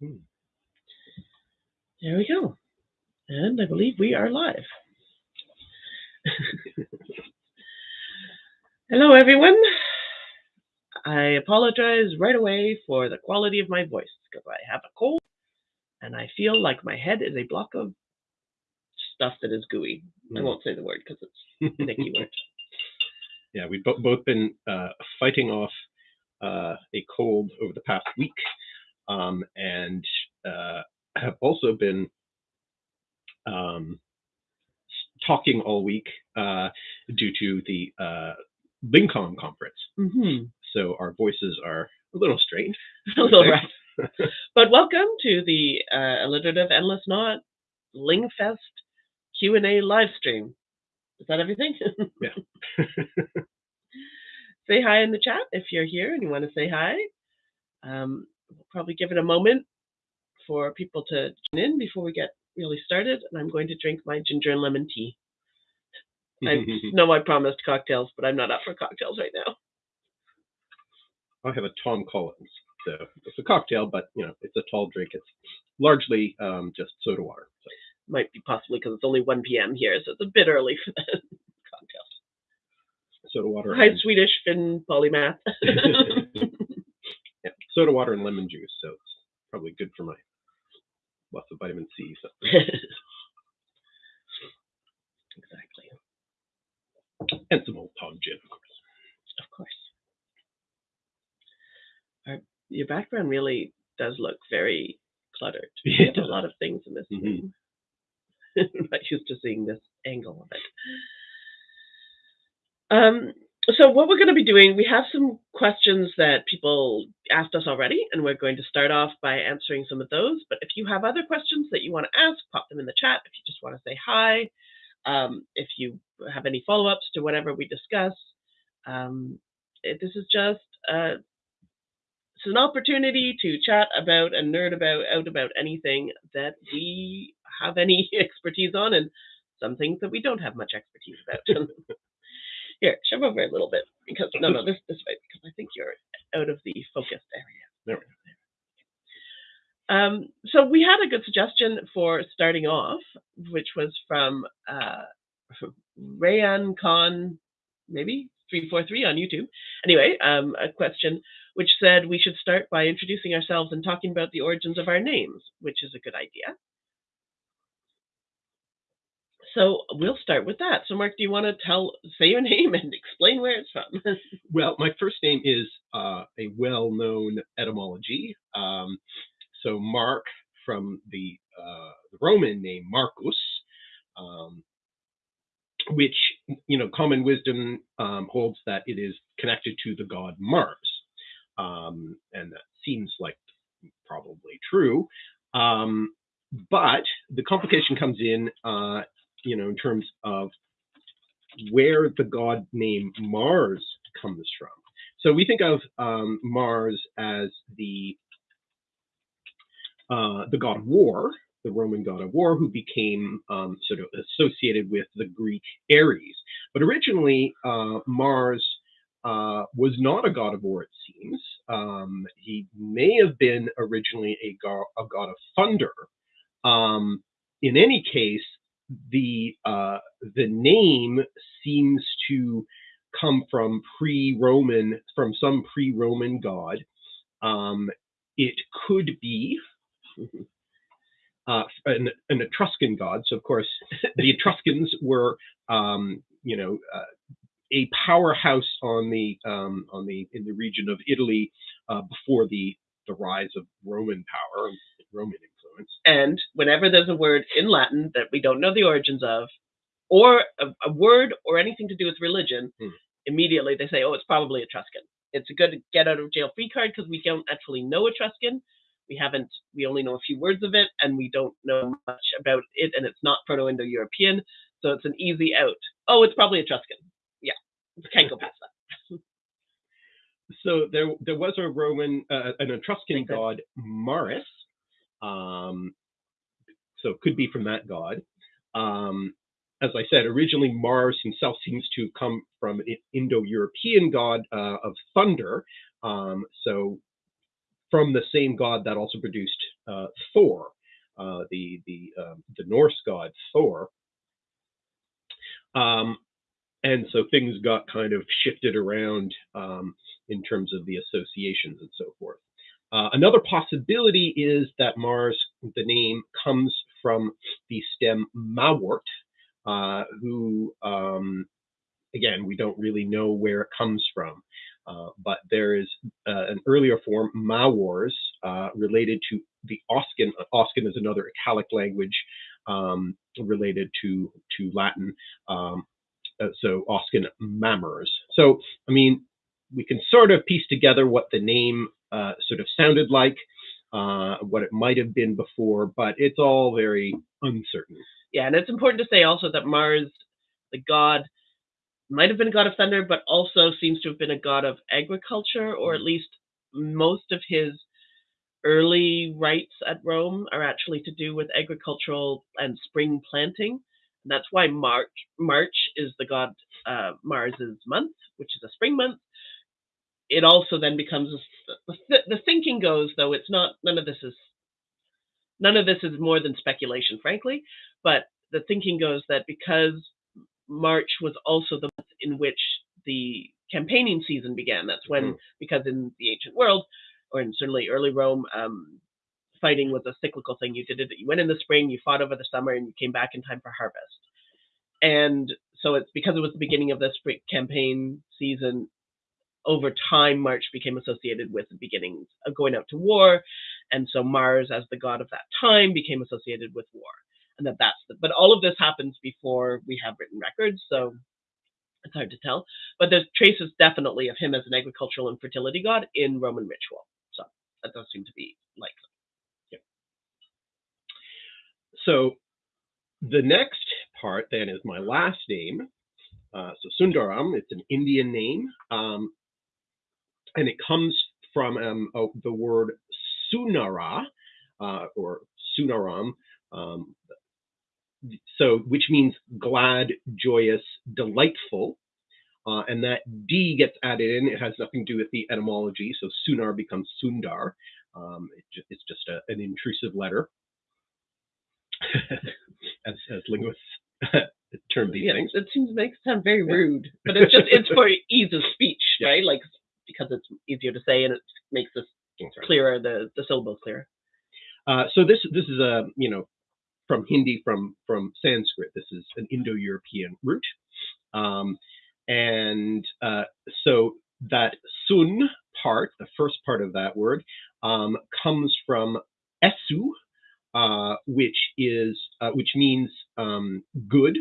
Hmm. There we go. And I believe we are live. Hello, everyone. I apologize right away for the quality of my voice because I have a cold and I feel like my head is a block of stuff that is gooey. I Hmm. won't say the word because it's a Nicky word. yeah, we've bo- both been uh, fighting off uh, a cold over the past week, um, and uh, have also been um, talking all week uh, due to the uh, Lincoln conference. Mm-hmm. So our voices are a little strained. A little rough. But welcome to the uh, Alliterative Endless Knot Lingfest Q&A live stream. Is that everything? Yeah. say hi in the chat if you're here and you want to say hi. Um, we'll probably give it a moment for people to join in before we get really started. And I'm going to drink my ginger and lemon tea. I know I promised cocktails, but I'm not up for cocktails right now. I have a Tom Collins. So it's a cocktail, but you know it's a tall drink. It's largely um, just soda water. So Might be possibly because it's only 1 p.m. here, so it's a bit early for the cocktails. soda water. Hi, and- Swedish Finn polymath. soda water and lemon juice. So it's probably good for my lots of vitamin C. So exactly. and some old Tom gin, of course. Of course. Our, your background really does look very cluttered. Yeah, You do a lot of things in this Mhm. room. I'm not used to seeing this angle of it. Um, so what we're going to be doing, we have some questions that people asked us already, and we're going to start off by answering some of those. But if you have other questions that you want to ask, pop them in the chat. If you just want to say hi, um, if you have any follow-ups to whatever we discuss, um, it- this is just uh, an opportunity to chat about and nerd about out about anything that we have any expertise on, and some things that we don't have much expertise about. Here, shove over a little bit because no, no, this this way because I think you're out of the focused area. There we Um, so we had a good suggestion for starting off, which was from uh, Rayan Khan, maybe three four three on YouTube. Anyway, um, a question which said we should start by introducing ourselves and talking about the origins of our names, which is a good idea. So we'll start with that. So Mark, do you want to tell say your name and explain where it's from? Well, my first name is uh, a well-known etymology. Um, so Mark from the, uh, the Roman name Marcus, um, which you know common wisdom um, holds that it is connected to the god Mars, um, and that seems like probably true. Um, but the complication comes in, uh, you know, in terms of where the god name Mars comes from. So we think of um, Mars as the uh, the god of war, the Roman god of war, who became um, sort of associated with the Greek Ares. But originally, uh, Mars uh, was not a god of war. It seems um, he may have been originally a, go- a god of thunder. Um, in any case, the uh, the name seems to come from pre-Roman, from some pre-Roman god. Um, it could be uh, an, an Etruscan god. So, of course, the Etruscans were, um, you know, uh, a powerhouse on the um, on the in the region of Italy uh, before the the rise of Roman power, Roman. And whenever there's a word in Latin that we don't know the origins of, or a, a word or anything to do with religion, Hmm. immediately they say, "Oh, it's probably Etruscan." It's a good get out of jail free card because we don't actually know Etruscan. We haven't. We only know a few words of it, and we don't know much about it, and it's not Proto-Indo-European, so it's an easy out. Oh, it's probably Etruscan. Yeah, can't go past that. So there there was a Roman, uh, an Etruscan god Maris. Um, so it could be from that god. Um, as I said, originally Mars himself seems to come from an Indo-European god uh, of thunder. Um, so from the same god that also produced uh, Thor, uh, the the um, the Norse god Thor. Um, and so things got kind of shifted around um, in terms of the associations and so forth. Uh, another possibility is that Mars, the name, comes from the stem Mawort, uh, who, um, again, we don't really know where it comes from. Uh, but there is uh, an earlier form, Mawars, uh, related to the Oscan. Oscan is another Italic language um, related to to Latin. Um, so Oscan Mammers. So I mean, we can sort of piece together what the name uh, sort of sounded like, uh, what it might have been before, but it's all very uncertain. Yeah, and it's important to say also that Mars, the god, might have been a god of thunder, but also seems to have been a god of agriculture, or at least most of his early rites at Rome are actually to do with agricultural and spring planting. And that's why March March is the god uh, Mars's month, which is a spring month. It also then becomes the, the thinking goes though it's not none of this is none of this is more than speculation, frankly. But the thinking goes that because March was also the month in which the campaigning season began. That's when, mm-hmm. because in the ancient world, or in certainly early Rome, um, fighting was a cyclical thing. You did it. You went in the spring, you fought over the summer, and you came back in time for harvest. And so it's because it was the beginning of this campaign season. Over time, March became associated with the beginnings of going out to war, and so Mars, as the god of that time, became associated with war. And that that's the, but all of this happens before we have written records, so it's hard to tell. But there's traces definitely of him as an agricultural and fertility god in Roman ritual. So that does seem to be likely. So the next part then is my last name. Uh, so Sundaram, it's an Indian name, um, and it comes from um, oh, the word Sunara uh, or Sunaram, um, so which means glad, joyous, delightful. Uh, and that D gets added in. It has nothing to do with the etymology. So Sunar becomes Sundar. Um, it ju- it's just a, an intrusive letter. as, as linguists term these yeah, things. It seems makes it sound very rude, but it's just it's for ease of speech, yeah. right? Like because it's easier to say and it makes this clearer, the the syllables clearer. Uh, so this this is a you know from Hindi from from Sanskrit. This is an Indo-European root, um, and uh, so that sun part, the first part of that word, um, comes from esu, uh, which is uh, which means um, good,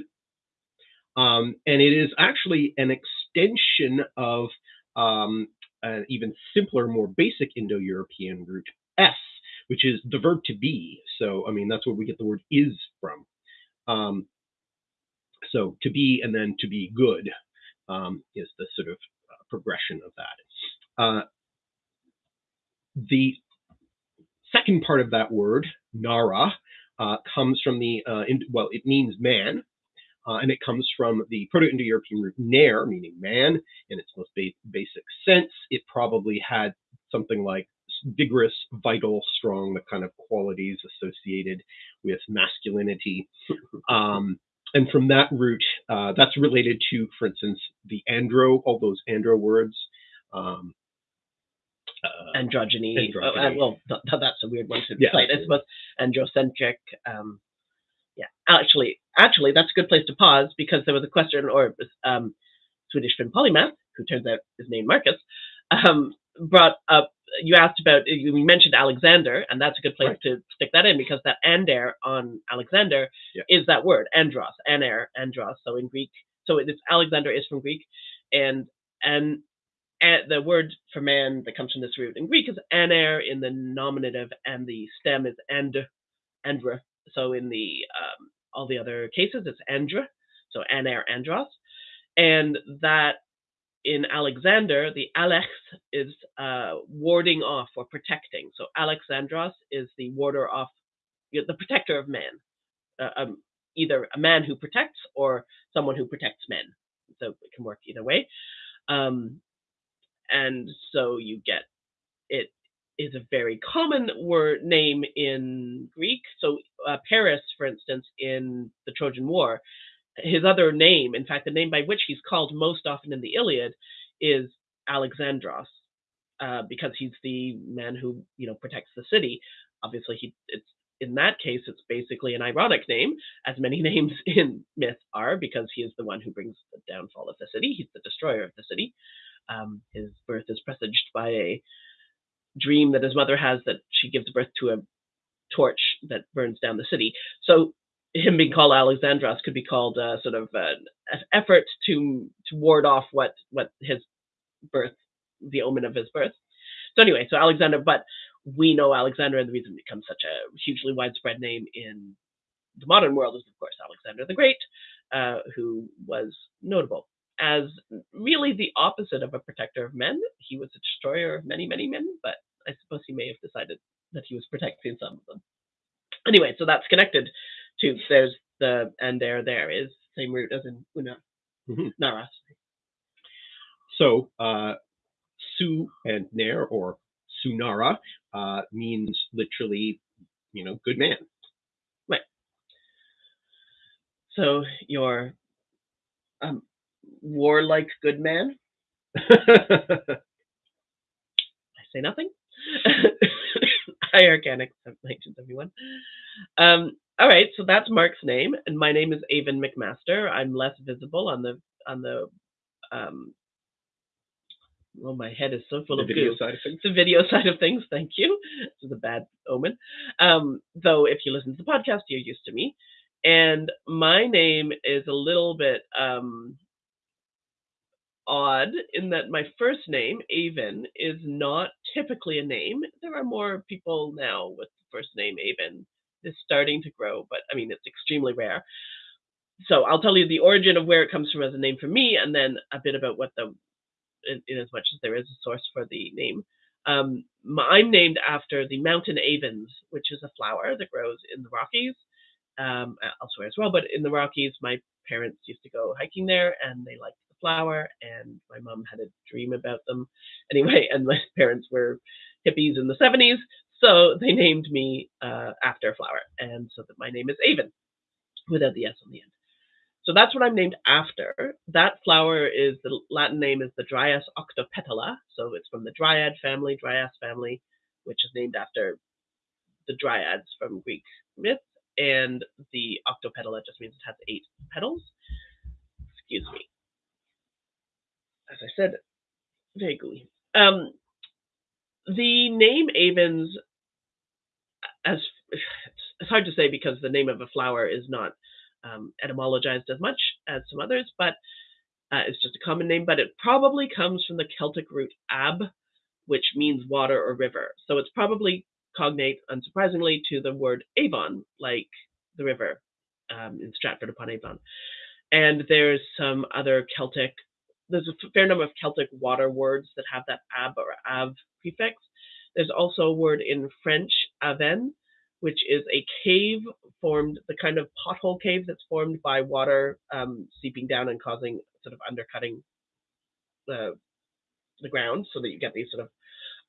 um, and it is actually an extension of um, an even simpler, more basic Indo-European root s, which is the verb to be. So I mean that's where we get the word is from. Um, so to be and then to be good um, is the sort of uh, progression of that. Uh, the second part of that word, Nara, uh, comes from the, uh, in, well, it means man, uh, and it comes from the Proto-Indo-European root ner, meaning man, in its most ba- basic sense. It probably had something like vigorous, vital, strong, the kind of qualities associated with masculinity. Um, and from that root, uh, that's related to, for instance, the andro, all those andro words. Um, uh, androgyny. androgyny. Oh, uh, well, th- that's a weird one to yeah. cite. I suppose androcentric. Um, yeah, actually, actually, that's a good place to pause because there was a question, or um, Swedish Finn polymath, who turns out is named Marcus, um, brought up. You asked about. You mentioned Alexander, and that's a good place right. to stick that in because that ander on Alexander yeah. is that word andros, aner, andros. So in Greek, so it is Alexander is from Greek, and and and the word for man that comes from this root in Greek is aner in the nominative, and the stem is and, andra. So in the um, all the other cases, it's andra. So aner, andros, and that in Alexander, the alex is uh, warding off or protecting. So Alexandros is the warder off, the protector of man, uh, um, either a man who protects or someone who protects men. So it can work either way. Um, and so you get it is a very common word name in Greek. So uh, Paris, for instance, in the Trojan War, his other name, in fact, the name by which he's called most often in the Iliad, is Alexandros, uh, because he's the man who you know protects the city. Obviously, he it's in that case, it's basically an ironic name, as many names in myth are, because he is the one who brings the downfall of the city. He's the destroyer of the city. Um, his birth is presaged by a dream that his mother has that she gives birth to a torch that burns down the city. So him being called Alexandros could be called a sort of an effort to to ward off what what his birth, the omen of his birth. So anyway, so Alexander, but we know Alexander, and the reason it becomes such a hugely widespread name in the modern world is, of course, Alexander the Great, uh, who was notable as really the opposite of a protector of men. He was a destroyer of many, many men, but I suppose he may have decided that he was protecting some of them. Anyway, so that's connected to there's the and there there is same root as in una Mhm. naras. So, uh, Su and Ner, or Sunara, uh, means literally, you know, good man. Right. So you're um warlike good man. I say nothing. Hi, Organic 1971. Um, all right, so that's Mark's name, and my name is Aven McMaster. I'm less visible on the on the um. Oh, my head is so full the of video goo. side of things. the video side of things. Thank you. This is a bad omen. Um, though, if you listen to the podcast, you're used to me. And my name is a little bit um, odd in that my first name, Aven, is not typically a name. There are more people now with the first name Aven. It's starting to grow, but I mean, it's extremely rare. So I'll tell you the origin of where it comes from as a name for me, and then a bit about what the, in, in as much as there is a source for the name. Um, I'm named after the mountain avens, which is a flower that grows in the Rockies, um, elsewhere as well. But in the Rockies, my parents used to go hiking there, and they liked flower. And my mom had a dream about them, anyway. And my parents were hippies in the 70s, so they named me uh, after a flower, and so that my name is Aven, without the s on the end. So that's what I'm named after. That flower is the Latin name is the Dryas octopetala. So it's from the Dryad family, Dryas family, which is named after the Dryads from Greek myth. And the octopetala just means it has eight petals. Excuse me. As I said, gooey. Um, the name Avens, as it's hard to say because the name of a flower is not um, etymologized as much as some others, but uh, it's just a common name. But it probably comes from the Celtic root ab, which means water or river. So it's probably cognate, unsurprisingly, to the word Avon, like the river um, in Stratford upon Avon. And there's some other Celtic, there's a fair number of Celtic water words that have that ab or av prefix. There's also a word in French, aven, which is a cave formed, the kind of pothole cave that's formed by water um, seeping down and causing sort of undercutting the the ground, so that you get these sort of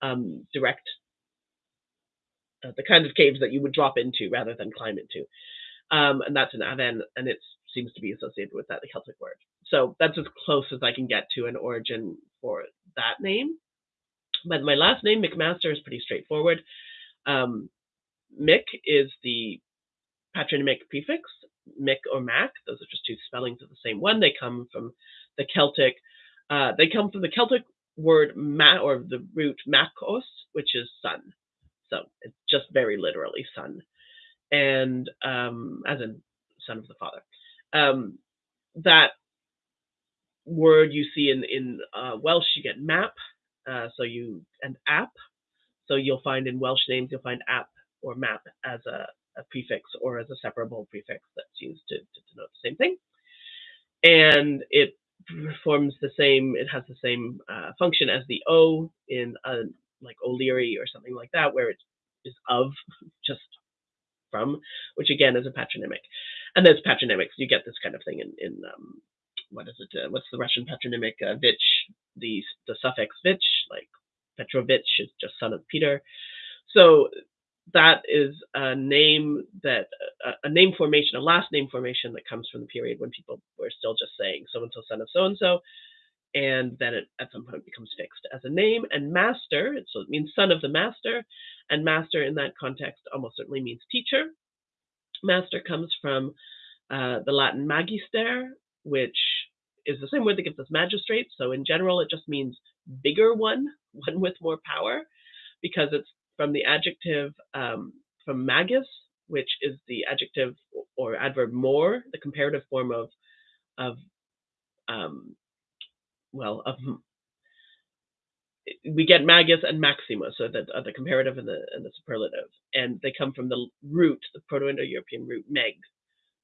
um, direct, uh, the kind of caves that you would drop into rather than climb into. Um, and that's an aven, and it seems to be associated with that Celtic word. So that's as close as I can get to an origin for that name. But my last name, McMaster, is pretty straightforward. Um, Mick is the patronymic prefix. Mick or Mac, those are just two spellings of the same one. They come from the Celtic. Uh, they come from the Celtic word ma or the root makos, which is sun. So it's just very literally sun, and um, as in son of the father. Um, that word you see in in uh, Welsh, you get map. Uh, so you and app. So you'll find in Welsh names, you'll find app or map as a, a prefix or as a separable prefix that's used to, to denote the same thing. And it performs the same, it has the same uh, function as the O in a, like O'Leary or something like that, where it is of, just from, which again is a patronymic. And there's patronymics, you get this kind of thing in, in um, what is it, uh, what's the Russian patronymic? Uh, Vich, the, the suffix Vich, like Petrovich is just son of Peter. so that is a name that a, a name formation, a last name formation that comes from the period when people were still just saying so and so son of so and so, and then it at some point becomes fixed as a name. And master, so it means son of the master, and master in that context almost certainly means teacher. Master comes from uh, the Latin magister, which is the same word that gives us magistrate. So in general, it just means bigger one, one with more power, because it's from the adjective um, from magus, which is the adjective or adverb more, the comparative form of of um, well of we get magus and maxima, so that uh, the comparative and the and the superlative, and they come from the root, the Proto-Indo-European root meg,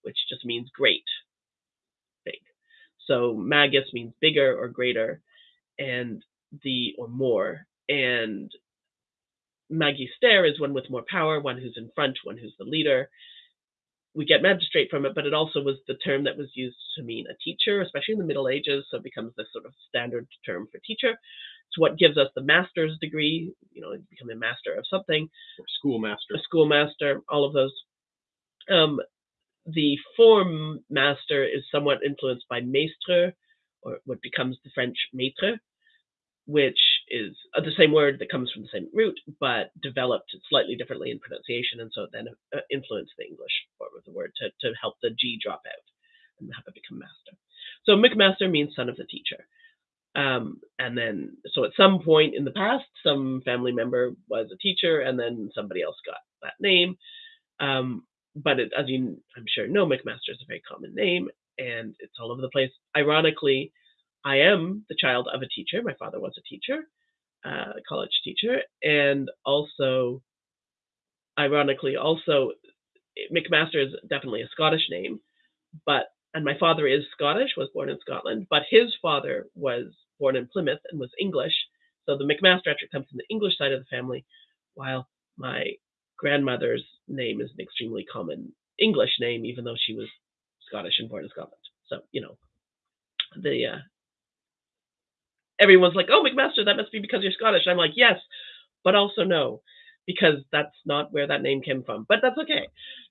which just means great, big. So magus means bigger or greater, and the or more, and magister is one with more power, one who's in front, one who's the leader. We get magistrate from it, but it also was the term that was used to mean a teacher, especially in the Middle Ages. So it becomes this sort of standard term for teacher. It's what gives us the master's degree, you know, become a master of something. Or schoolmaster. A schoolmaster, all of those. Um, the form master is somewhat influenced by maître, or what becomes the French maître, which is uh, the same word that comes from the same root, but developed slightly differently in pronunciation, and so then uh, influenced the English form of the word to, to help the G drop out and have it become master. So McMaster means son of the teacher. Um, and then, so at some point in the past, some family member was a teacher, and then somebody else got that name. Um, but it, as you, I'm sure, know, McMaster is a very common name, and it's all over the place. Ironically, I am the child of a teacher. My father was a teacher, uh, college teacher, and also, ironically, also McMaster is definitely a Scottish name, but and my father is Scottish, was born in Scotland, but his father was born in Plymouth and was English. So the McMaster actually comes from the English side of the family, while my grandmother's name is an extremely common English name, even though she was Scottish and born in Scotland. So you know, the uh, everyone's like, "Oh, McMaster, that must be because you're Scottish." I'm like, "Yes, but also no, because that's not where that name came from." But that's okay.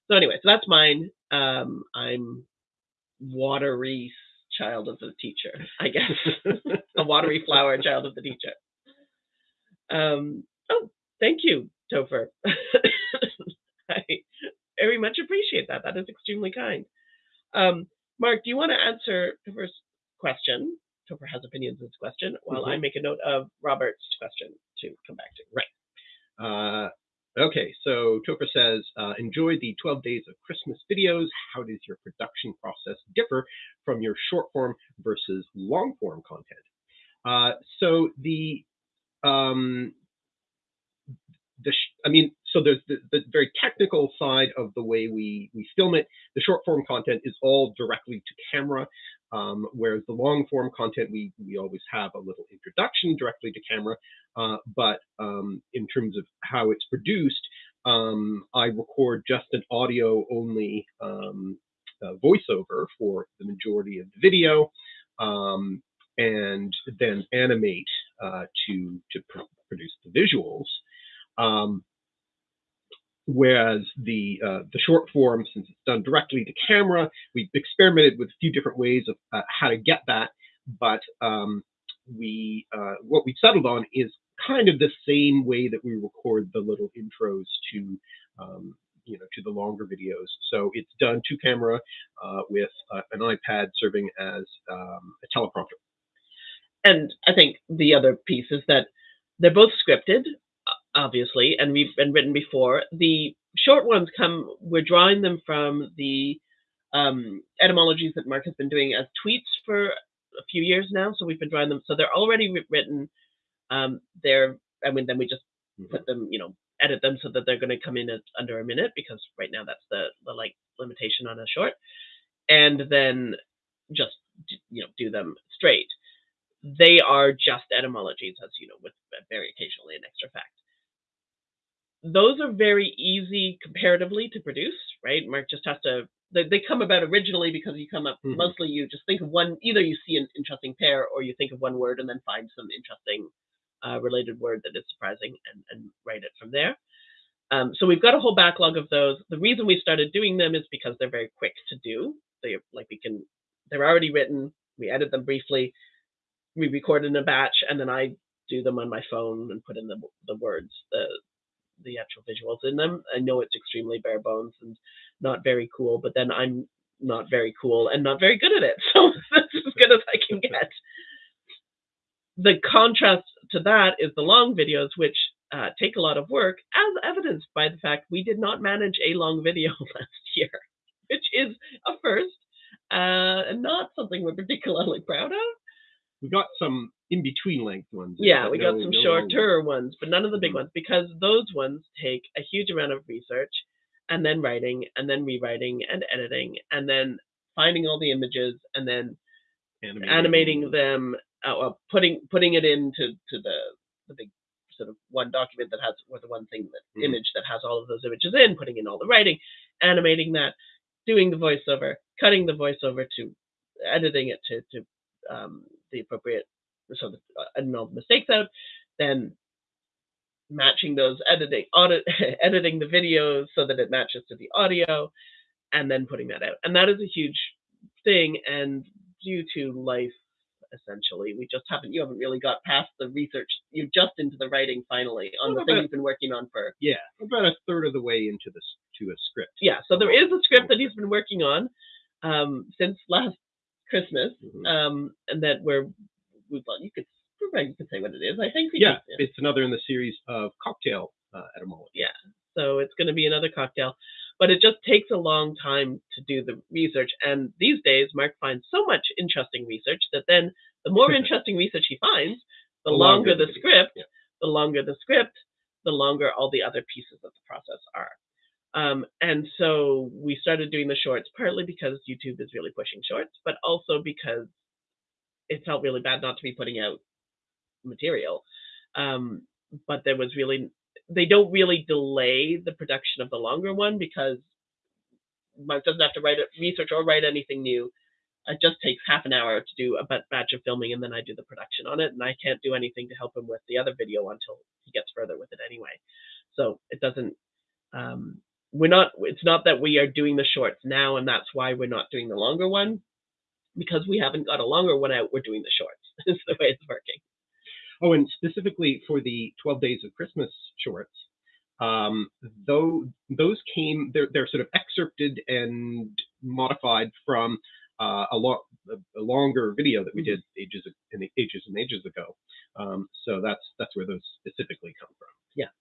So anyway, so that's mine. Um, I'm watery child of the teacher, I guess, a watery flower child of the teacher. Um, oh, thank you, Topher. I very much appreciate that. That is extremely kind. Um, Mark, do you want to answer the first question? Topher has opinions on this question, while mm-hmm. I make a note of Robert's question to come back to. Right. Uh, okay, so Topher says, uh, enjoy the 12 days of Christmas videos. How does your production process differ from your short form versus long form content? Uh, so the um, the I mean, so there's the, the, very technical side of the way we we film it. The short form content is all directly to camera. Um, whereas the long form content, we, we always have a little introduction directly to camera. Uh, but um, in terms of how it's produced, um, I record just an audio only um, uh, voiceover for the majority of the video um, and then animate uh, to, to pr produce the visuals. Whereas the uh, the short form, since it's done directly to camera, we've experimented with a few different ways of uh, how to get that. But um, we uh, what we settled on is kind of the same way that we record the little intros to um, you know to the longer videos. So it's done to camera uh, with uh, an iPad serving as um, a teleprompter. And I think the other piece is that they're both scripted obviously, and we've been written before. The short ones come, we're drawing them from the um, etymologies that Mark has been doing as tweets for a few years now. So we've been drawing them. So they're already written. Um, they're, I mean, then we just mm-hmm. put them, you know, edit them so that they're going to come in at under a minute because right now that's the, the like limitation on a short. And then just, you know, do them straight. They are just etymologies, as you know, with very occasionally an extra fact those are very easy comparatively to produce, right? Mark just has to they, they come about originally because you come up mm-hmm. mostly you just think of one either you see an interesting pair or you think of one word and then find some interesting uh, related word that is surprising and, and write it from there. Um, so we've got a whole backlog of those. The reason we started doing them is because they're very quick to do. They like we can, they're already written. We edit them briefly, we record in a batch, and then I do them on my phone and put in the the words, the the actual visuals in them. I know it's extremely bare bones and not very cool, but then I'm not very cool and not very good at it. So that's as good as I can get. The contrast to that is the long videos, which uh, take a lot of work, as evidenced by the fact we did not manage a long video last year, which is a first uh, and not something we're particularly proud of. We got some in between length ones. Yeah, we no- got some no shorter ones, but none of the big Mhm. ones because those ones take a huge amount of research and then writing and then rewriting and editing and then finding all the images and then animating. animating them, uh, putting putting it into to the the big sort of one document that has or the one thing that Mhm. image that has all of those images in, putting in all the writing, animating that, doing the voiceover, cutting the voiceover to editing it to to um, the appropriate so that uh, and all the mistakes out, then matching those editing audit editing the videos so that it matches to the audio and then putting that out and that is a huge thing and due to life essentially we just haven't you haven't really got past the research you're just into the writing finally on the thing you've been working on for Yeah, about a third of the way into this to a script. yeah so there is a script that he's been working on um, since last christmas Mhm. um, and that we're well you could you could say what it is i think yeah, could- it's another in the series of cocktail uh, etymology. Yeah, so it's going to be another cocktail. But it just takes a long time to do the research. And these days, Mark finds so much interesting research that then the more interesting research he finds, the, The longer, longer the script, yeah. the longer the script, the longer all the other pieces of the process are. Um, and so we started doing the shorts partly because YouTube is really pushing shorts, but also because it felt really bad not to be putting out material. Um, but there was really they don't really delay the production of the longer one because Mark doesn't have to write it, research or write anything new. It just takes half an hour to do a batch of filming, and then I do the production on it. And I can't do anything to help him with the other video until he gets further with it anyway. So it doesn't. Um, we're not. It's not that we are doing the shorts now, and that's why we're not doing the longer one because we haven't got a longer one out. We're doing the shorts. is the way it's working. Oh, and specifically for the 12 Days of Christmas shorts, um, though those came, they're, they're sort of excerpted and modified from uh, a, lo- a, longer video that we did ages and ages and ages ago. Um, so that's that's where those specifically come from. Yeah,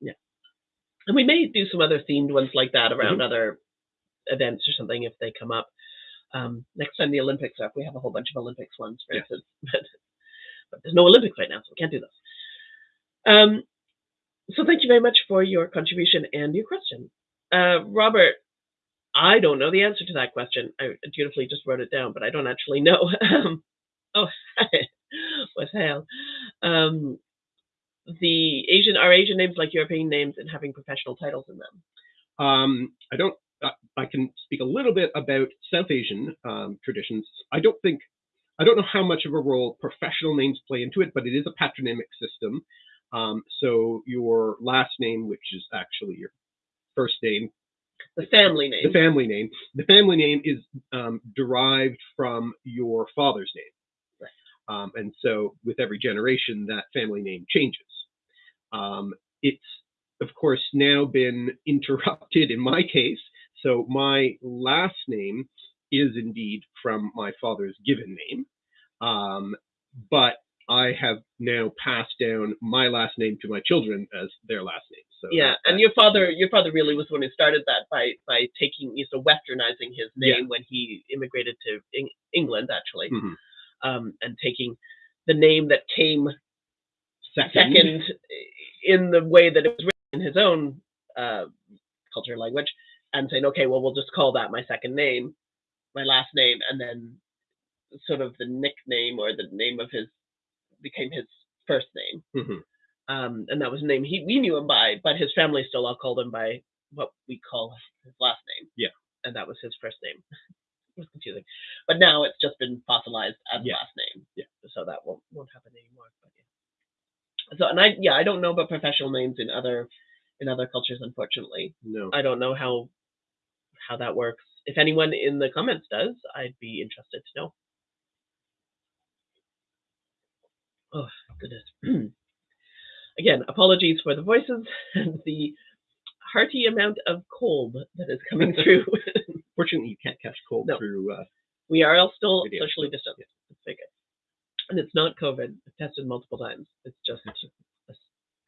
yeah. And we may do some other themed ones like that around other events or something if they come up. Um, next time the Olympics are up, we have a whole bunch of Olympics ones, for Yeah. instance. But, but there's no Olympics right now, so we can't do this. Um, so thank you very much for your contribution and your question. Uh, Robert, I don't know the answer to that question. I dutifully just wrote it down, but I don't actually know. Um, oh, what's hell? Um, the Asian are Asian names like European names and having professional titles in them. Um, I don't. I, I can speak a little bit about South Asian um, traditions. I don't think. I don't know how much of a role professional names play into it, but it is a patronymic system. Um, so your last name, which is actually your first name, The family name. the family name, the family name is um, derived from your father's name. Um, and so with every generation, that family name changes. Um, it's, of course, now been interrupted in my case. So my last name is indeed from my father's given name. Um, but I have now passed down my last name to my children as their last name. So yeah, and your father, your father really was the one who started that by by taking, you know, westernizing his Yeah. name when he immigrated to Eng- England, actually, Mhm. um, and taking the name that came second. second in the way that it was written in his own uh, culture language, and saying, okay, well, we'll just call that my second name, my last name, and then sort of the nickname or the name of his became his first name. Mhm. um, and that was the name he we knew him by, but his family still all called him by what we call his last name. Yeah. and that was his first name. it was confusing, but now it's just been fossilized as Yeah. last name. Yeah. so that won't won't happen anymore. But yeah. So and I yeah I don't know about professional names in other in other cultures, unfortunately. No. I don't know how how that works. If anyone in the comments does, I'd be interested to know. Oh goodness. Again, apologies for the voices and the hearty amount of cold that is coming through. Fortunately, you can't catch cold No. through. Uh, we are all still Video. socially distanced. Let's take it. And it's not COVID. I've tested multiple times. It's just a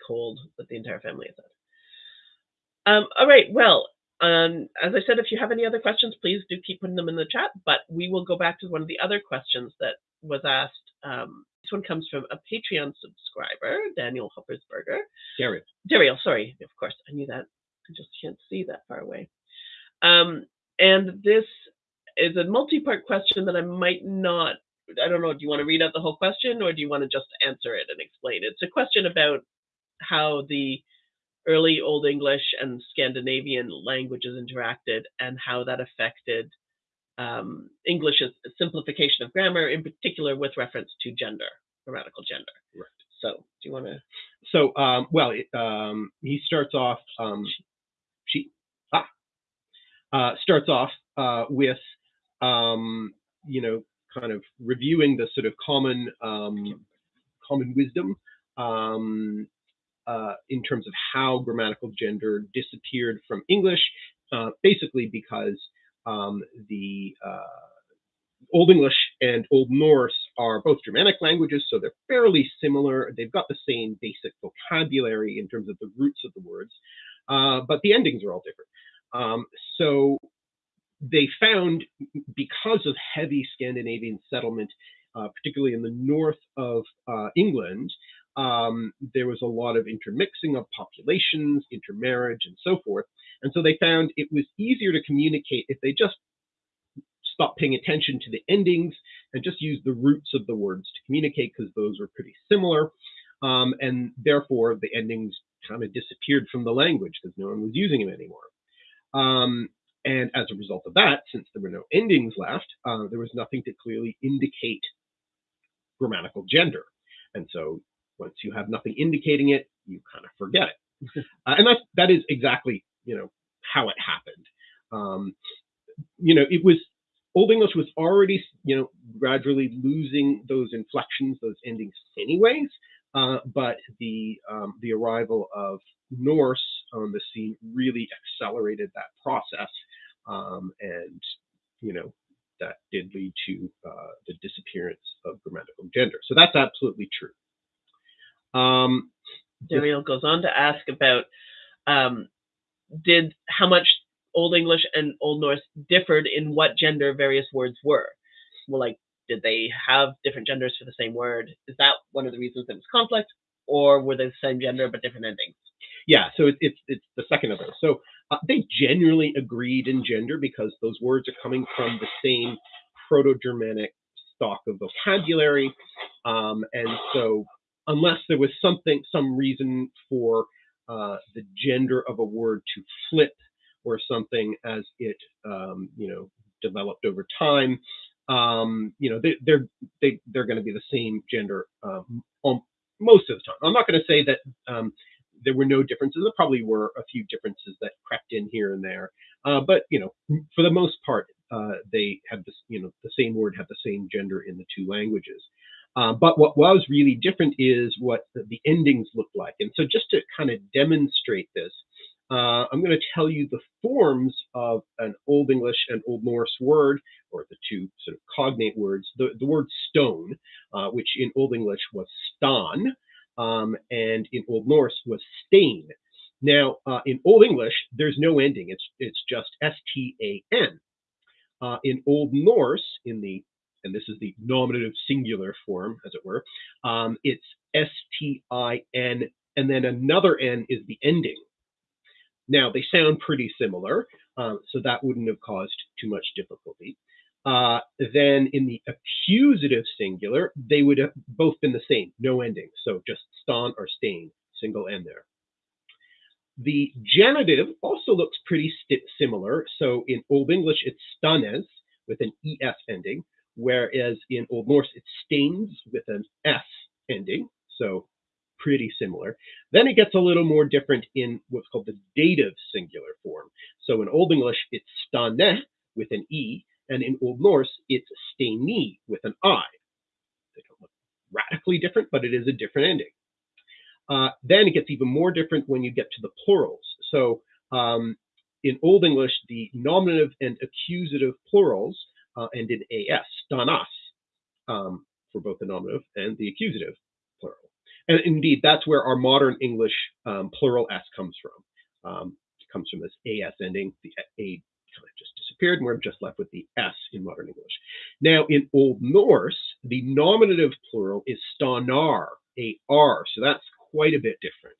cold that the entire family has had. Um, all right. Well, um, as I said, if you have any other questions, please do keep putting them in the chat. But we will go back to one of the other questions that was asked. Um, this one comes from a Patreon subscriber, Daniel Hoppersberger. Gary. Daryl, sorry, of course, I knew that. I just can't see that far away. Um, and this is a multi-part question that I might not. I don't know. Do you want to read out the whole question, or do you want to just answer it and explain? It's a question about how the early Old English and Scandinavian languages interacted, and how that affected um, English's simplification of grammar, in particular with reference to gender, grammatical gender. Right. So, do you want to? So, um, well, it, um, he starts off. Um, she ah, uh, starts off uh, with, um, you know, kind of reviewing the sort of common um, common wisdom um, uh, in terms of how grammatical gender disappeared from English, uh, basically because um, the uh, Old English and Old Norse are both Germanic languages, so they're fairly similar. They've got the same basic vocabulary in terms of the roots of the words, uh, but the endings are all different. Um, so they found, because of heavy Scandinavian settlement, uh, particularly in the north of uh, England, um, there was a lot of intermixing of populations, intermarriage, and so forth. And so they found it was easier to communicate if they just stopped paying attention to the endings and just used the roots of the words to communicate because those were pretty similar. Um, and therefore, the endings kind of disappeared from the language because no one was using them anymore. Um, and as a result of that, since there were no endings left, uh, there was nothing to clearly indicate grammatical gender. And so once you have nothing indicating it, you kind of forget it. uh, and that's, that is exactly, you know, how it happened. Um, you know, it was, Old English was already, you know, gradually losing those inflections, those endings anyways. Uh, but the um, the arrival of Norse on the scene really accelerated that process, um, and you know that did lead to uh, the disappearance of grammatical gender. So that's absolutely true. Um, Daryl goes on to ask about um, did how much Old English and Old Norse differed in what gender various words were. Well, like, did they have different genders for the same word? Is that one of the reasons there was conflict, or were they the same gender but different endings? yeah, so it, it's it's the second of those. So uh, they generally agreed in gender because those words are coming from the same Proto-Germanic stock of vocabulary, um, and so unless there was something, some reason for uh, the gender of a word to flip or something as it, um, you know, developed over time, um, you know, they, they're they, they're going to be the same gender um, on most of the time. I'm not going to say that um, there were no differences. There probably were a few differences that crept in here and there, uh, but you know, for the most part, uh, they had this, you know, the same word had the same gender in the two languages. Uh, but what was really different is what the, the endings looked like. And so, just to kind of demonstrate this, uh, I'm going to tell you the forms of an Old English and Old Norse word, or the two sort of cognate words. The, the word stone, uh, which in Old English was stan, um, and in Old Norse was stain. Now, uh, in Old English, there's no ending. It's it's just S T A N. Uh, in Old Norse, in the and this is the nominative singular form, as it were, um, it's S T I N, and then another N is the ending. Now, they sound pretty similar, um, so that wouldn't have caused too much difficulty. Uh, then in the accusative singular, they would have both been the same, no ending. So just stan or stain, single N there. The genitive also looks pretty similar. So in Old English, it's stanes with an ES ending, whereas in Old Norse, it's stains with an S ending. So pretty similar. Then it gets a little more different in what's called the dative singular form. So in Old English, it's stane with an E, and in Old Norse, it's steini with an I. They don't look radically different, but it is a different ending. Uh, then it gets even more different when you get to the plurals. So um, in Old English, the nominative and accusative plurals uh, end in as, stanas, um, for both the nominative and the accusative plural. And indeed, that's where our modern English um, plural s comes from. Um, it comes from this as ending. The a kind of just disappeared, and we're just left with the s in modern English. Now, in Old Norse, the nominative plural is stanar, a r. So that's quite a bit different.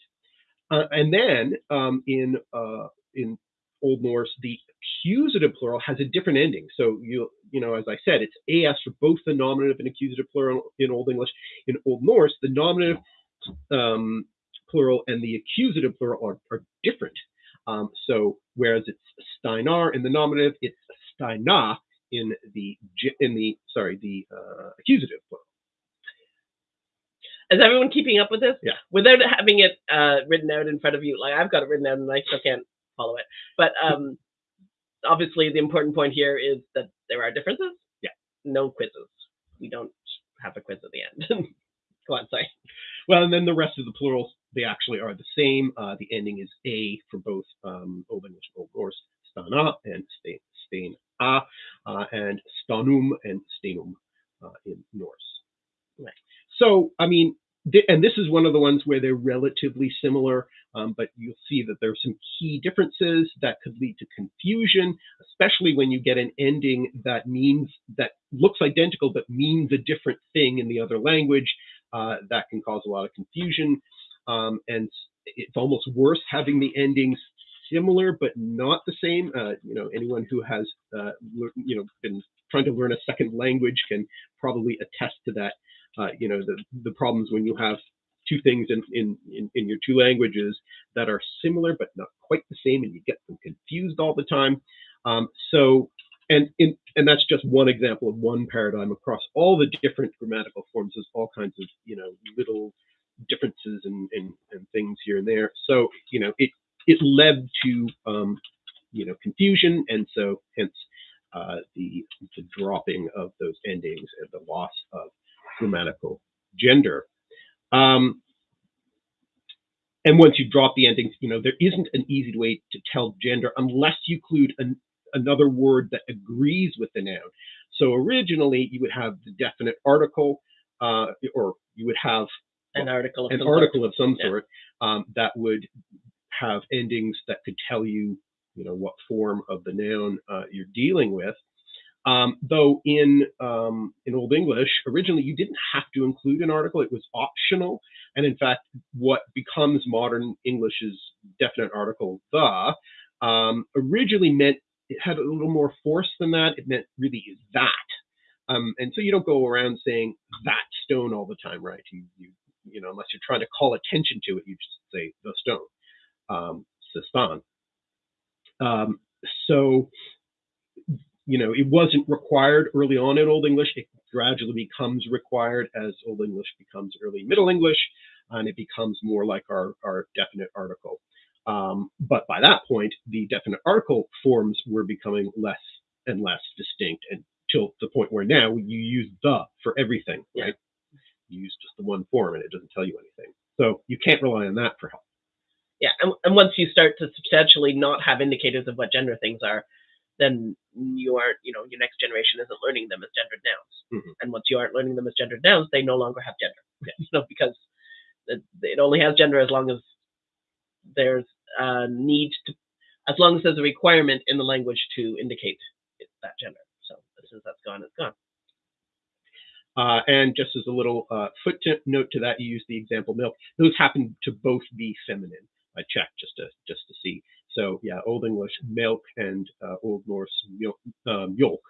Uh, and then um, in uh, in Old Norse, the accusative plural has a different ending. So you you know, as I said, it's as for both the nominative and accusative plural in Old English. In Old Norse, the nominative um, plural and the accusative plural are, are different. Um, so whereas it's steinar in the nominative, it's steina in the in the sorry the uh, accusative plural. Is everyone keeping up with this? Yeah. Without having it uh, written out in front of you, like I've got it written out and I still can't follow it. But um, obviously, the important point here is that there are differences. Yeah. No quizzes. We don't have a quiz at the end. Go on, sorry. Well, and then the rest of the plurals, they actually are the same. Uh, the ending is a for both um, Old English and Old Norse, stana and stain, a, uh, and stanum and stenum uh, in Norse. Right. So, I mean, and this is one of the ones where they're relatively similar, um, but you'll see that there are some key differences that could lead to confusion, especially when you get an ending that means that looks identical but means a different thing in the other language. Uh, that can cause a lot of confusion, um, and it's almost worse having the endings similar but not the same. Uh, you know, anyone who has uh, you know been trying to learn a second language can probably attest to that uh, you know, the, the problems when you have two things in, in, in, in, your two languages that are similar but not quite the same, and you get them confused all the time. Um, so, and in, and that's just one example of one paradigm across all the different grammatical forms. There's all kinds of you know little differences and, and, and things here and there. So you know it it led to um, you know confusion, and so hence uh, the the dropping of those endings and the loss of grammatical gender. Um, and once you drop the endings, you know, there isn't an easy way to tell gender unless you include an, another word that agrees with the noun. So originally you would have the definite article, uh, or you would have an article of an some article sort. of some Yeah. sort um, that would have endings that could tell you, you know, what form of the noun uh, you're dealing with. Um, though in um, in Old English, originally you didn't have to include an article; it was optional. And in fact, what becomes modern English's definite article, the, um, originally meant it had a little more force than that. It meant really that. Um, and so you don't go around saying that stone all the time, right? You, you, you know, unless you're trying to call attention to it, you just say the stone, um. Um, so you know, it wasn't required early on in Old English. It gradually becomes required as Old English becomes early Middle English, and it becomes more like our, our definite article. Um, but by that point, the definite article forms were becoming less and less distinct until the point where now you use the for everything, right? You use just the one form and it doesn't tell you anything. So you can't rely on that for help. Yeah, and, and once you start to substantially not have indicators of what gender things are, then you aren't, you know, your next generation isn't learning them as gendered nouns. Mhm. And once you aren't learning them as gendered nouns, they no longer have gender. you know, because it, it only has gender as long as there's a need to, as long as there's a requirement in the language to indicate it, that gender. So as soon as that's gone, it's gone. Uh, and just as a little uh, footnote to that, you use the example milk. Those happen to both be feminine. I checked just to just to see. So yeah, Old English milk and uh, Old Norse milk. Milk.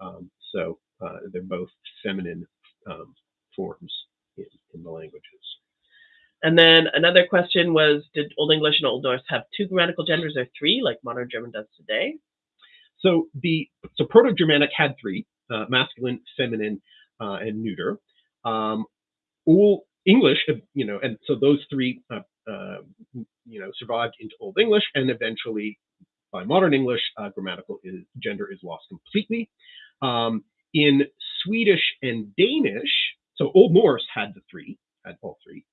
Um, so uh, they're both feminine um, forms in, in the languages. And then another question was, did Old English and Old Norse have two grammatical genders or three, like modern German does today? So the so Proto-Germanic had three: uh, masculine, feminine, uh, and neuter. Um, Old English, you know, and so those three uh, you know, survived into Old English, and eventually, by modern English, uh, grammatical is, gender is lost completely. Um, in Swedish and Danish, so Old Norse had the three, had all three,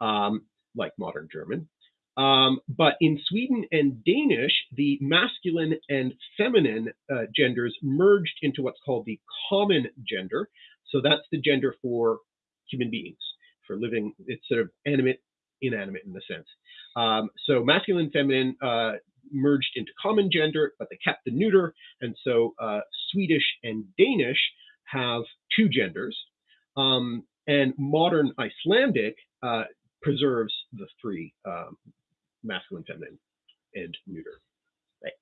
um, like modern German. Um, but in Sweden and Danish, the masculine and feminine uh, genders merged into what's called the common gender. So that's the gender for human beings, for living, it's sort of animate, inanimate in the sense. Um, so masculine, feminine uh, merged into common gender, but they kept the neuter. And so uh, Swedish and Danish have two genders. Um, and modern Icelandic uh, preserves the three um, masculine, feminine, and neuter. Right.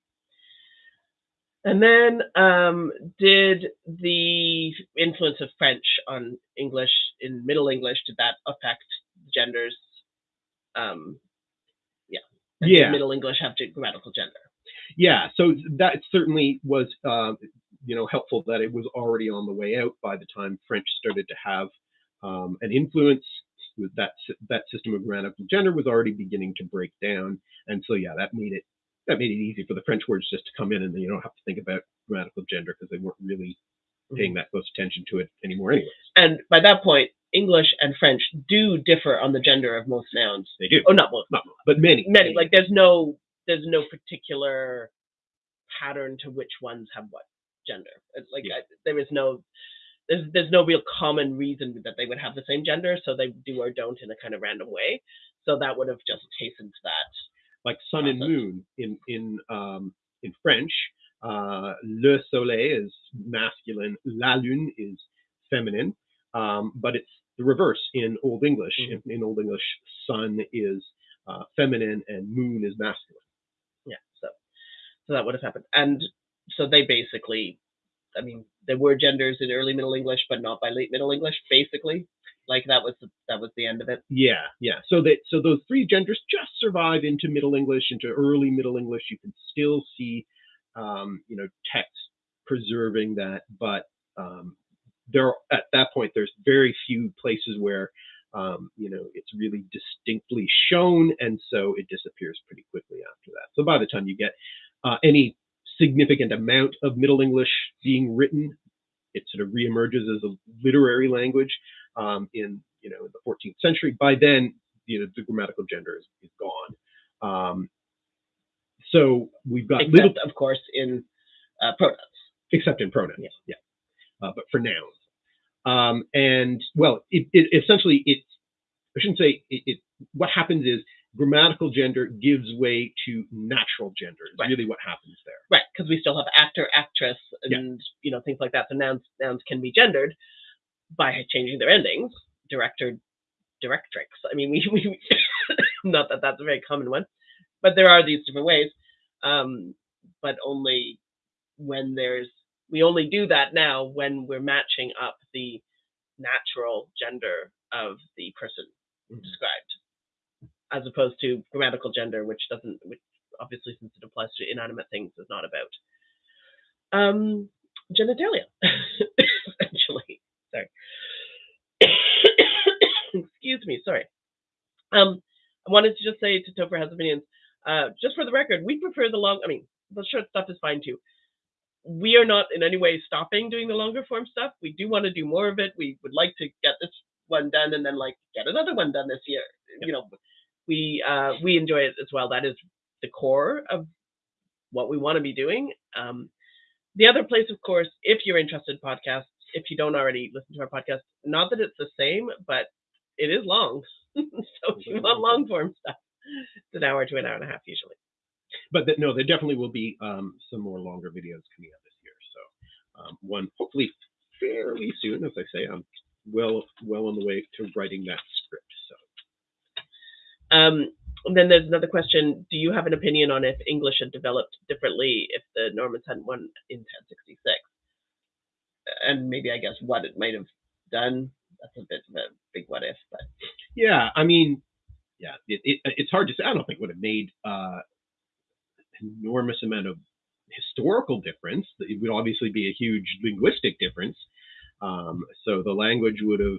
And then, um, did the influence of French on English in Middle English did that affect genders? Um, yeah. Yeah. Middle English have to grammatical gender. Yeah, so that certainly was, uh, you know, helpful that it was already on the way out by the time French started to have um, an influence. With that that system of grammatical gender was already beginning to break down, and so yeah, that made it that made it easy for the French words just to come in, and you don't have to think about grammatical gender because they weren't really paying that close attention to it anymore. Anyway, And by that point, English and French do differ on the gender of most nouns. they do, Oh, not most, not most, but many, many. Like there's no there's no particular pattern to which ones have what gender. It's like Yeah. I, there is no there's there's no real common reason that they would have the same gender, so they do or don't in a kind of random way. So that would have just hastened that. like sun and moon in in um, in French. Uh, le soleil is masculine, la lune is feminine, um, but it's the reverse in Old English. Mhm. In, in Old English, sun is uh, feminine and moon is masculine. Yeah, so so that would have happened, and so they basically, I mean, there were genders in early Middle English, but not by late Middle English. Basically, like that was the, that was the end of it. Yeah, yeah. So that so those three genders just survive into Middle English, into early Middle English. You can still see, um, you know, text preserving that, but um, there at that point there's very few places where um, you know it's really distinctly shown, and so it disappears pretty quickly after that. So by the time you get uh, any significant amount of Middle English being written, it sort of reemerges as a literary language um, in you know in the 14th century. By then, you know the grammatical gender is, is gone. Um, so we've got Except, little, of course, in uh, pronouns. except in pronouns, Yeah. yeah, uh, but for nouns. Um, and well, it, it essentially it I shouldn't say it, it. What happens is grammatical gender gives way to natural gender. Is Right. really what happens there. Right, because we still have actor, actress, Yeah. and you know things like that. So nouns nouns can be gendered by changing their endings. Director, directrix. I mean, we, we not that that's a very common one, but there are these different ways. Um, but only when there's we only do that now when we're matching up the natural gender of the person described, as opposed to grammatical gender, which doesn't, which obviously since it applies to inanimate things, is not about um, genitalia, essentially. Sorry. Excuse me. Sorry. Um, I wanted to just say to Topher has opinions. Uh, just for the record, we prefer the long. I mean, the short stuff is fine too. We are not in any way stopping doing the longer form stuff. We do want to do more of it. We would like to get this one done and then like get another one done this year. You know, we uh, we enjoy it as well. That is the core of what we want to be doing. Um, the other place, of course, if you're interested in podcasts, if you don't already listen to our podcast, not that it's the same, but it is long. so if you want long form stuff, it's an hour to an hour and a half usually. But that, no, there definitely will be um, some more longer videos coming out this year. So um, one hopefully fairly soon, as I say, I'm well well on the way to writing that script. So Um, and then there's another question: Do you have an opinion on if English had developed differently if the Normans hadn't won in 1066? And maybe I guess what it might have done. That's a bit of a big what if, but yeah, I mean, yeah, it, it, it's hard to say. I don't think it would have made uh, enormous amount of historical difference. It would obviously be a huge linguistic difference. Um, so the language would have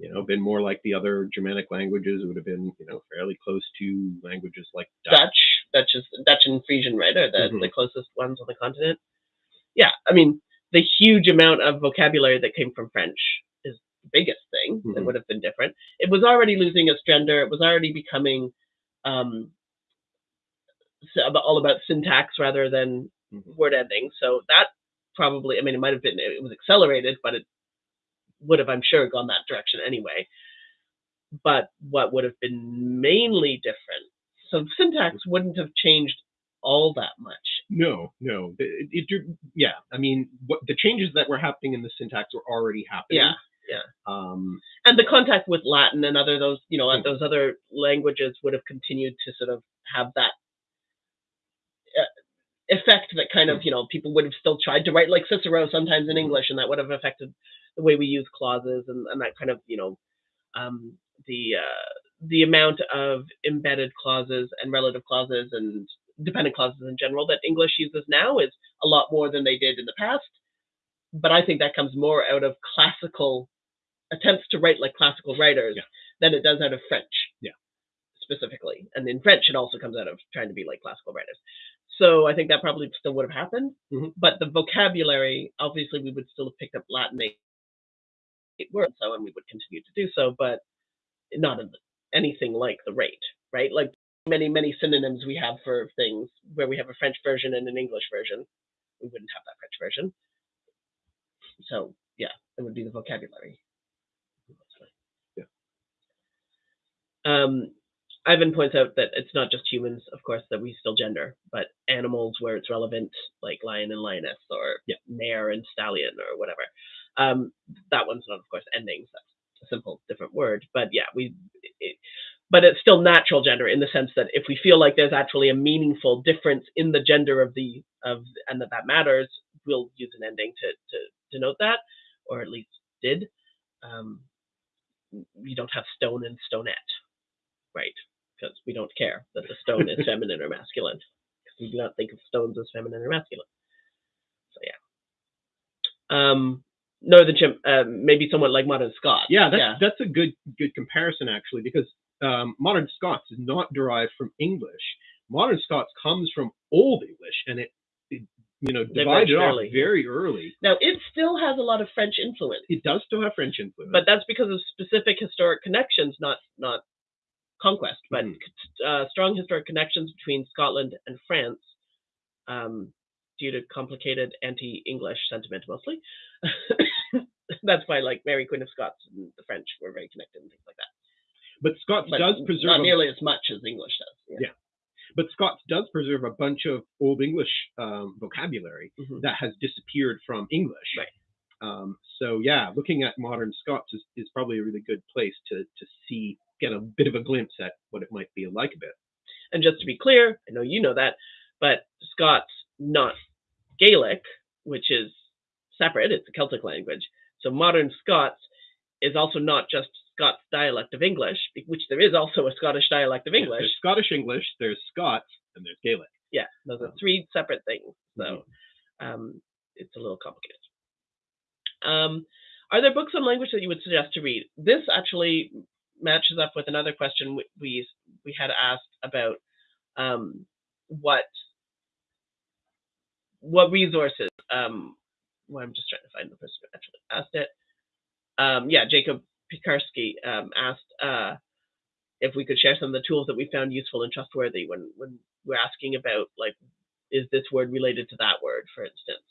you know, been more like the other Germanic languages, it would have been, you know, fairly close to languages like Dutch. Dutch, Dutch is Dutch and Frisian, right? Are the, Mhm. the closest ones on the continent. Yeah, I mean, the huge amount of vocabulary that came from French is the biggest thing that Mhm. would have been different. It was already losing its gender. It was already becoming um, all about syntax rather than Mhm. word ending. So that probably, I mean, it might have been, it was accelerated, but it would have, I'm sure, gone that direction anyway. But what would have been mainly different, so syntax wouldn't have changed all that much. No, no. It, it- it- yeah, I mean, what the changes that were happening in the syntax were already happening. Yeah. Um, And the contact with Latin and other those, you know, Mhm. those other languages would have continued to sort of have that effect that kind of, you know, people would have still tried to write like Cicero sometimes in Mhm. English, and that would have affected the way we use clauses and, and that kind of, you know, um, the uh, the amount of embedded clauses and relative clauses and dependent clauses in general that English uses now is a lot more than they did in the past. But I think that comes more out of classical attempts to write like classical writers Yeah. than it does out of French. Yeah. Specifically. And in French it also comes out of trying to be like classical writers. So I think that probably still would have happened. Mhm. But the vocabulary, obviously we would still have picked up Latin eight eight words, so and we would continue to do so, but not in anything like the rate, right? Like many, many synonyms we have for things where we have a French version and an English version. We wouldn't have that French version. So yeah, it would be the vocabulary. Yeah. Um, Aven points out that it's not just humans, of course, that we still gender, but animals where it's relevant, like lion and lioness, or Yeah. mare and stallion, or whatever. Um, that one's not, of course, endings. That's a simple, different word. But yeah, we. It, but it's still natural gender in the sense that if we feel like there's actually a meaningful difference in the gender of the of and that that matters, we'll use an ending to to denote that, or at least did. Um, you don't have stone and stonette, right? Because we don't care that the stone is feminine or masculine. we do not think of stones as feminine or masculine. So yeah. Um, Northern Chimp, uh, maybe somewhat like modern Scots. yeah, that's yeah, that's a good good comparison actually because um, modern Scots is not derived from English. Modern Scots comes from Old English, and it, it you know divided off early. very early. Now it still has a lot of French influence, It does still have French influence, but that's because of specific historic connections, not not conquest, but Mhm. uh, strong historic connections between Scotland and France, um, due to complicated anti-English sentiment mostly. that's why, like Mary Queen of Scots and the French were very connected and things like that. but Scots But does preserve not nearly as much as English does. Yeah. but Scots does preserve a bunch of Old English um, vocabulary Mhm. that has disappeared from English. Right. Um, so yeah, looking at modern Scots is, is probably a really good place to to see get a bit of a glimpse at what it might be like a bit. And just to be clear, I know you know that, but Scots, not Gaelic, which is separate, it's a Celtic language. So modern Scots is also not just Scots dialect of English, which there is also a Scottish dialect of English. there's Scottish English, there's Scots, and there's Gaelic. Yeah, those are three separate things. So Mm-hmm. um, it's a little complicated. Um, are there books on language that you would suggest to read? This actually matches up with another question we we, had asked about um, what what resources. Um, well, I'm just trying to find the person who actually asked it. Um, yeah, Jacob Pikarsky um, asked uh, if we could share some of the tools that we found useful and trustworthy when when we're asking about like is this word related to that word, for instance?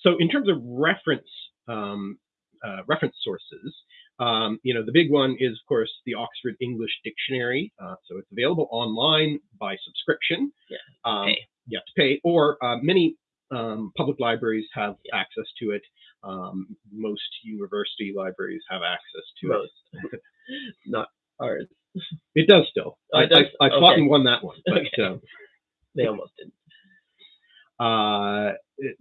So in terms of reference um, uh, reference sources, um, you know the big one is of course the Oxford English Dictionary. Uh, so it's available online by subscription. Yeah, um, pay. You have to pay, or uh, many um, public libraries have Yeah. access to it. Um, most university libraries have access to it. Most, not ours. It does still. Oh, I, it does? I, I fought Okay. and won that one. But, Okay. um, They almost did. Uh,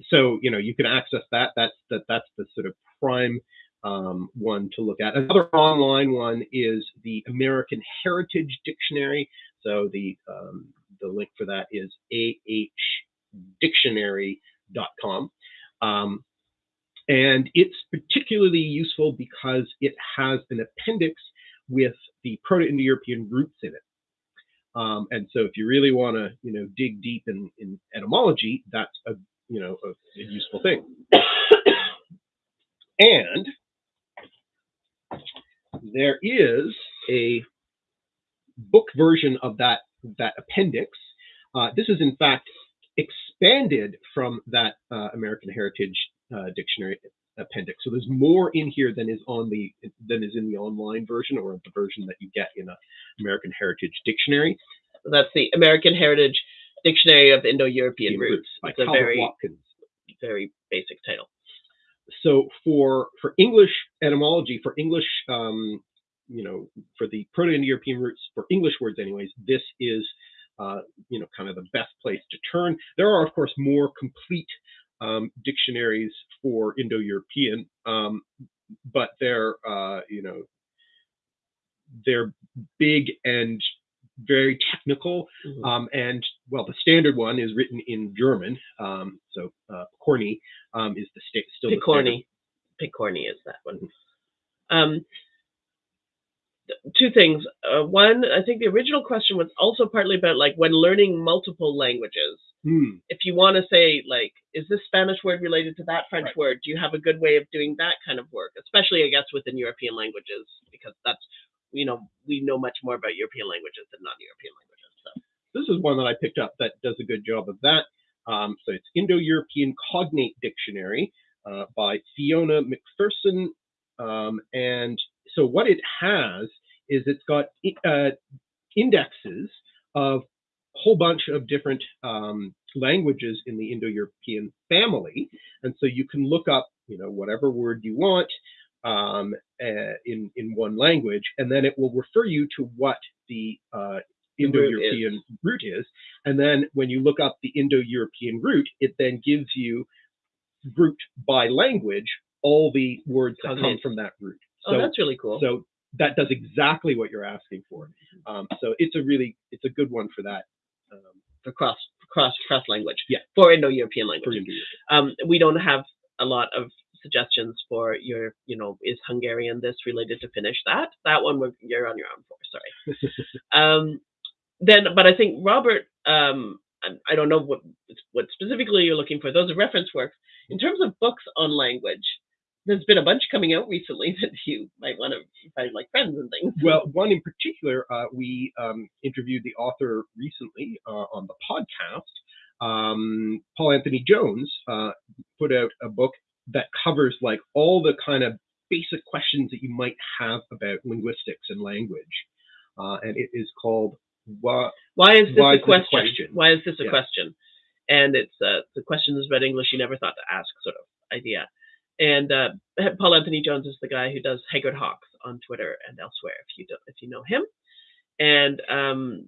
so you know you can access that. That's that. That's the sort of prime um, one to look at. Another online one is the American Heritage Dictionary. So the um, the link for that is ahdictionary.com. Um, and it's particularly useful because it has an appendix with the Proto-Indo-European roots in it. Um, and so, if you really want to, you know, dig deep in, in etymology, that's a you know a, a useful thing. and there is a book version of that that appendix. Uh, this is in fact expanded from that uh, American Heritage uh, Dictionary appendix. So there's more in here than is on the than is in the online version or the version that you get in a American Heritage Dictionary. That's the American Heritage Dictionary of Indo-European Roots. Roots by It's a very Watkins. very basic title. So for for English etymology, for English, um, you know, for the Proto-Indo-European roots, for English words, anyways, this is uh, you know kind of the best place to turn. There are of course more complete um, dictionaries for Indo-European, um, but they're uh, you know they're big and very technical. Mhm. Um, and well, the standard one is written in German. Um, so uh, Corny um, is the sta- still the standard. Pokorny. Pokorny is that one. Two things. Uh, one, I think the original question was also partly about like when learning multiple languages. Hmm. If you want to say like, is this Spanish word related to that French Right. word? Do you have a good way of doing that kind of work? Especially, I guess, within European languages, because that's you know we know much more about European languages than non-European languages. So This is one that I picked up that does a good job of that. Um, so it's Indo-European Cognate Dictionary uh, by Fiona McPherson. Um, and so what it has is it's got uh, indexes of a whole bunch of different um, languages in the Indo-European family. And so you can look up, you know, whatever word you want um, uh, in, in one language, and then it will refer you to what the uh, Indo-European root is. And then when you look up the Indo-European root, it then gives you root by language all the words that come from that root. Oh, So, that's really cool. so that does exactly what you're asking for. Um, so it's a really it's a good one for that. Um, for cross cross cross language. Yeah. For Indo-European language. Um, we don't have a lot of suggestions for your, you know, is Hungarian this related to Finnish that? That one you're on your own for. Sorry. um, then, but I think Robert, um, I, I don't know what what specifically you're looking for. Those are reference works. In terms of books on language, there's been a bunch coming out recently that you might want to find like friends and things. Well, one in particular, uh, we um, interviewed the author recently uh, on the podcast. Um, Paul Anthony Jones uh, put out a book that covers like all the kind of basic questions that you might have about linguistics and language, uh, and it is called "What." Why is this Why a is question? question? Why is this a Yeah. question? And it's uh, the questions about English you never thought to ask sort of idea. And uh, Paul Anthony Jones is the guy who does Haggard Hawks on Twitter and elsewhere. If you do, if you know him, and um,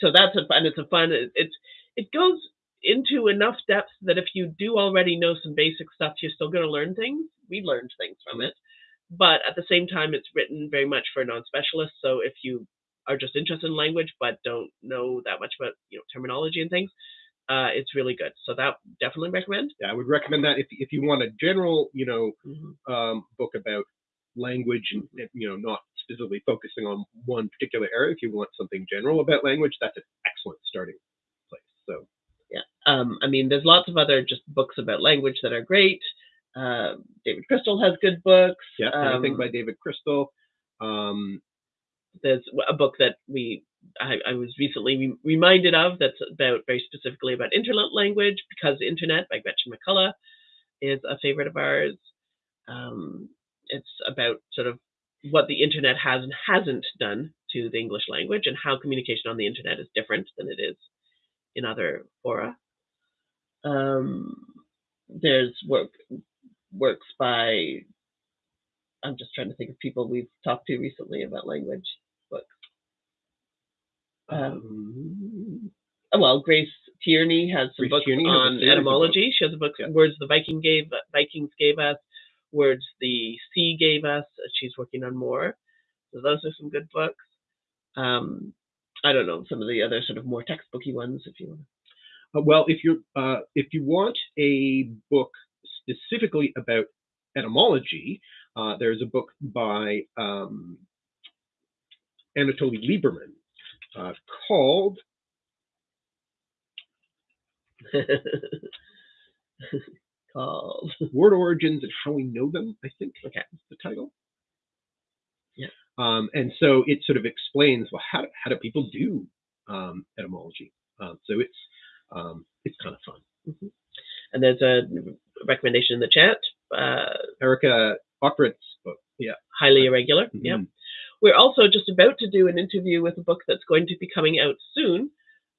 so that's a and it's a fun. It, it's it goes into enough depth that if you do already know some basic stuff, you're still going to learn things. We learned things from it, but at the same time, it's written very much for non-specialists. So if you are just interested in language but don't know that much about you know terminology and things, uh, it's really good. So that definitely recommend. Yeah, I would recommend that if if you want a general, you know, Mhm. um, book about language and you know not specifically focusing on one particular area. If you want something general about language, that's an excellent starting place. So Um, I mean, there's lots of other just books about language that are great. Uh, David Crystal has good books. yeah, Um, by David Crystal. Um, there's a book that we I, I was recently re- reminded of that's about very specifically about internet language because internet by Gretchen McCulloch is a favorite of ours. Um, it's about sort of what the internet has and hasn't done to the English language and how communication on the internet is different than it is in other fora. Um, there's work works by I'm just trying to think of people we've talked to recently about language. Um, um, well, Grace Tierney has some Grace books Tierney on etymology. She has a book, Yeah. words the Viking gave Vikings gave us, words the sea gave us. She's working on more. So those are some good books. Um, I don't know some of the other sort of more textbooky ones if you want. uh, well, if you uh, if you want a book specifically about etymology, uh, there's a book by um, Anatoly Liberman uh, called Called. Word Origins and How We Know Them, I think Okay. the title. Yeah. Um, and so it sort of explains well how do, how do people do um, etymology. Um, so it's um, it's kind of fun. And there's a recommendation in the chat. Uh, Arika Okrent's book. Yeah. highly irregular. Yeah. We're also just about to do an interview with a book that's going to be coming out soon.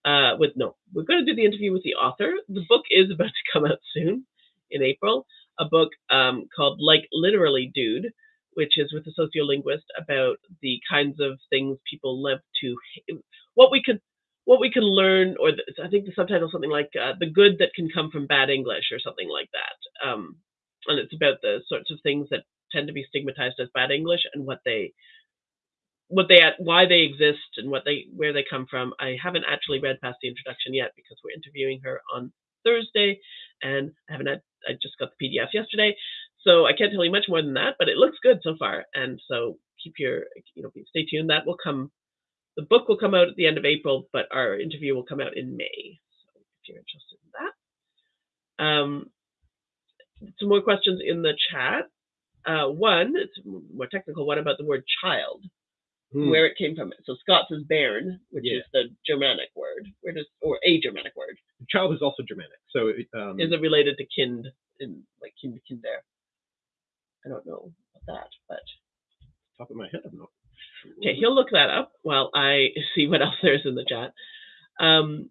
Uh, with no, we're going to do the interview with the author. The book is about to come out soon in April. A book um, called Like Literally Dude, which is with a sociolinguist about the kinds of things people live to, what we can, what we can learn, or the, I think the subtitle is something like uh, "The Good That Can Come from Bad English" or something like that. Um, and it's about the sorts of things that tend to be stigmatized as bad English and what they what they at why they exist and what they where they come from. I haven't actually read past the introduction yet because we're interviewing her on Thursday, and I haven't had, I just got the PDF yesterday, so I can't tell you much more than that. But it looks good so far, and so keep your you know stay tuned. That will come. The book will come out at the end of April, but our interview will come out in May. So if you're interested in that. Um, some more questions in the chat. Uh, one, it's more technical one about the word child Hmm. where it came from. So Scots is bairn, which Yeah. is the Germanic word. Where does or a Germanic word? Child is also Germanic. So it, um, Is it related to kind in like kind to there? I don't know about that, but top of my head, I'm not sure. okay, he'll look that up while I see what else there's in the chat. Um,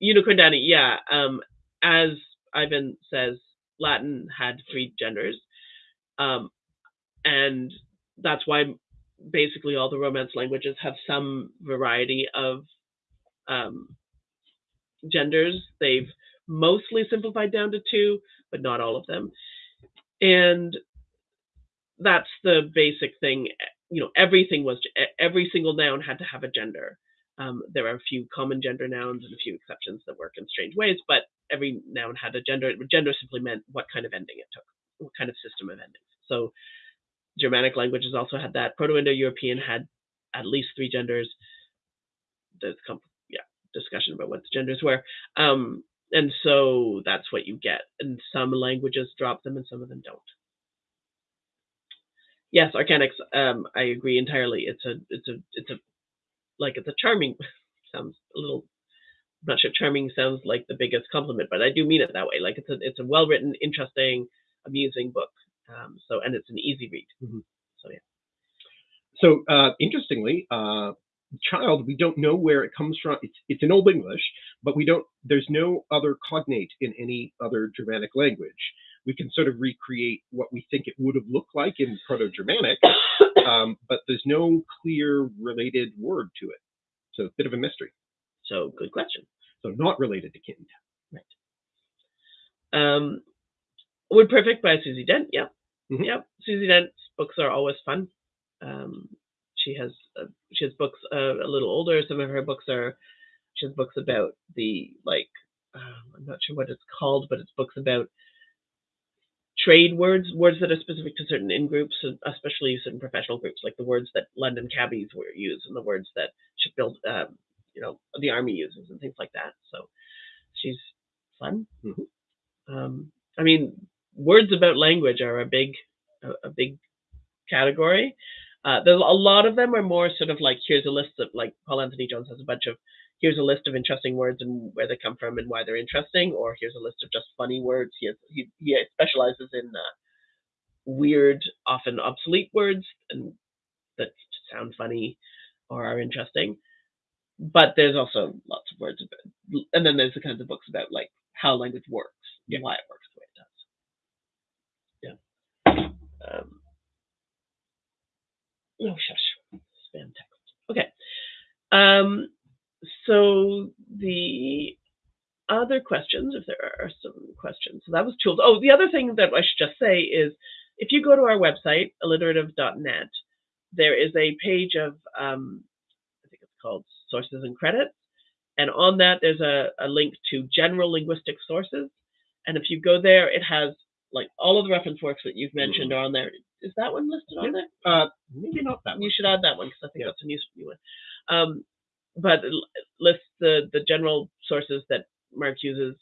Unicorn Danny, yeah. Um, as Aven says, Latin had three genders, um, and that's why basically all the Romance languages have some variety of um, genders. They've mostly simplified down to two, but not all of them. And that's the basic thing. You know, everything was every single noun had to have a gender. Um, there are a few common gender nouns and a few exceptions that work in strange ways, but every noun had a gender. Gender simply meant what kind of ending it took, what kind of system of endings. So Germanic languages also had that. Proto-Indo-European had at least three genders. There's yeah discussion about what the genders were, um, and so that's what you get. And some languages drop them, and some of them don't. Yes, Arcanics. Um, I agree entirely. It's a it's a it's a like it's a charming sounds a little. I'm not sure charming sounds like the biggest compliment, but I do mean it that way. Like it's a it's a well written, interesting, amusing book. Um, so and it's an easy read. Mhm. So yeah. So uh, interestingly, uh, child, we don't know where it comes from. It's, it's in Old English, but we don't. There's no other cognate in any other Germanic language. We can sort of recreate what we think it would have looked like in Proto-Germanic, um, but there's no clear related word to it. So a bit of a mystery. so good question. So not related to kind. Um, Word Perfect by Susie Dent. Yeah, Mhm. yeah. Susie Dent's books are always fun. Um, she has uh, she has books uh, a little older. Some of her books are she has books about the like uh, I'm not sure what it's called, but it's books about trade words, words that are specific to certain in groups, especially certain professional groups, like the words that London cabbies were use and the words that shipbuild, um, you know, the army uses and things like that. So she's fun. Mhm. Um, I mean, words about language are a big, a, a big category. Uh, there's a lot of them are more sort of like here's a list of like Paul Anthony Jones has a bunch of here's a list of interesting words and where they come from and why they're interesting, or here's a list of just funny words. He has, he, he specializes in uh, weird, often obsolete words and that sound funny or are interesting. But there's also lots of words about, and then there's the kinds of books about like how language works, Yeah. and why it works the way it does. Yeah. Um, oh shush, spam text. Okay. Um, so the other questions, if there are some questions. So that was tools. Oh, the other thing that I should just say is if you go to our website, alliterative.net, there is a page of, um, I think it's called Sources and Credits. And on that, there's a, a link to general linguistic sources. And if you go there, it has like all of the reference works that you've mentioned are on there. Is that one listed on Yeah. there? Uh, maybe not that One. You should add that one because I think Yeah. that's a new, new one. Um, but it lists the the general sources that Mark uses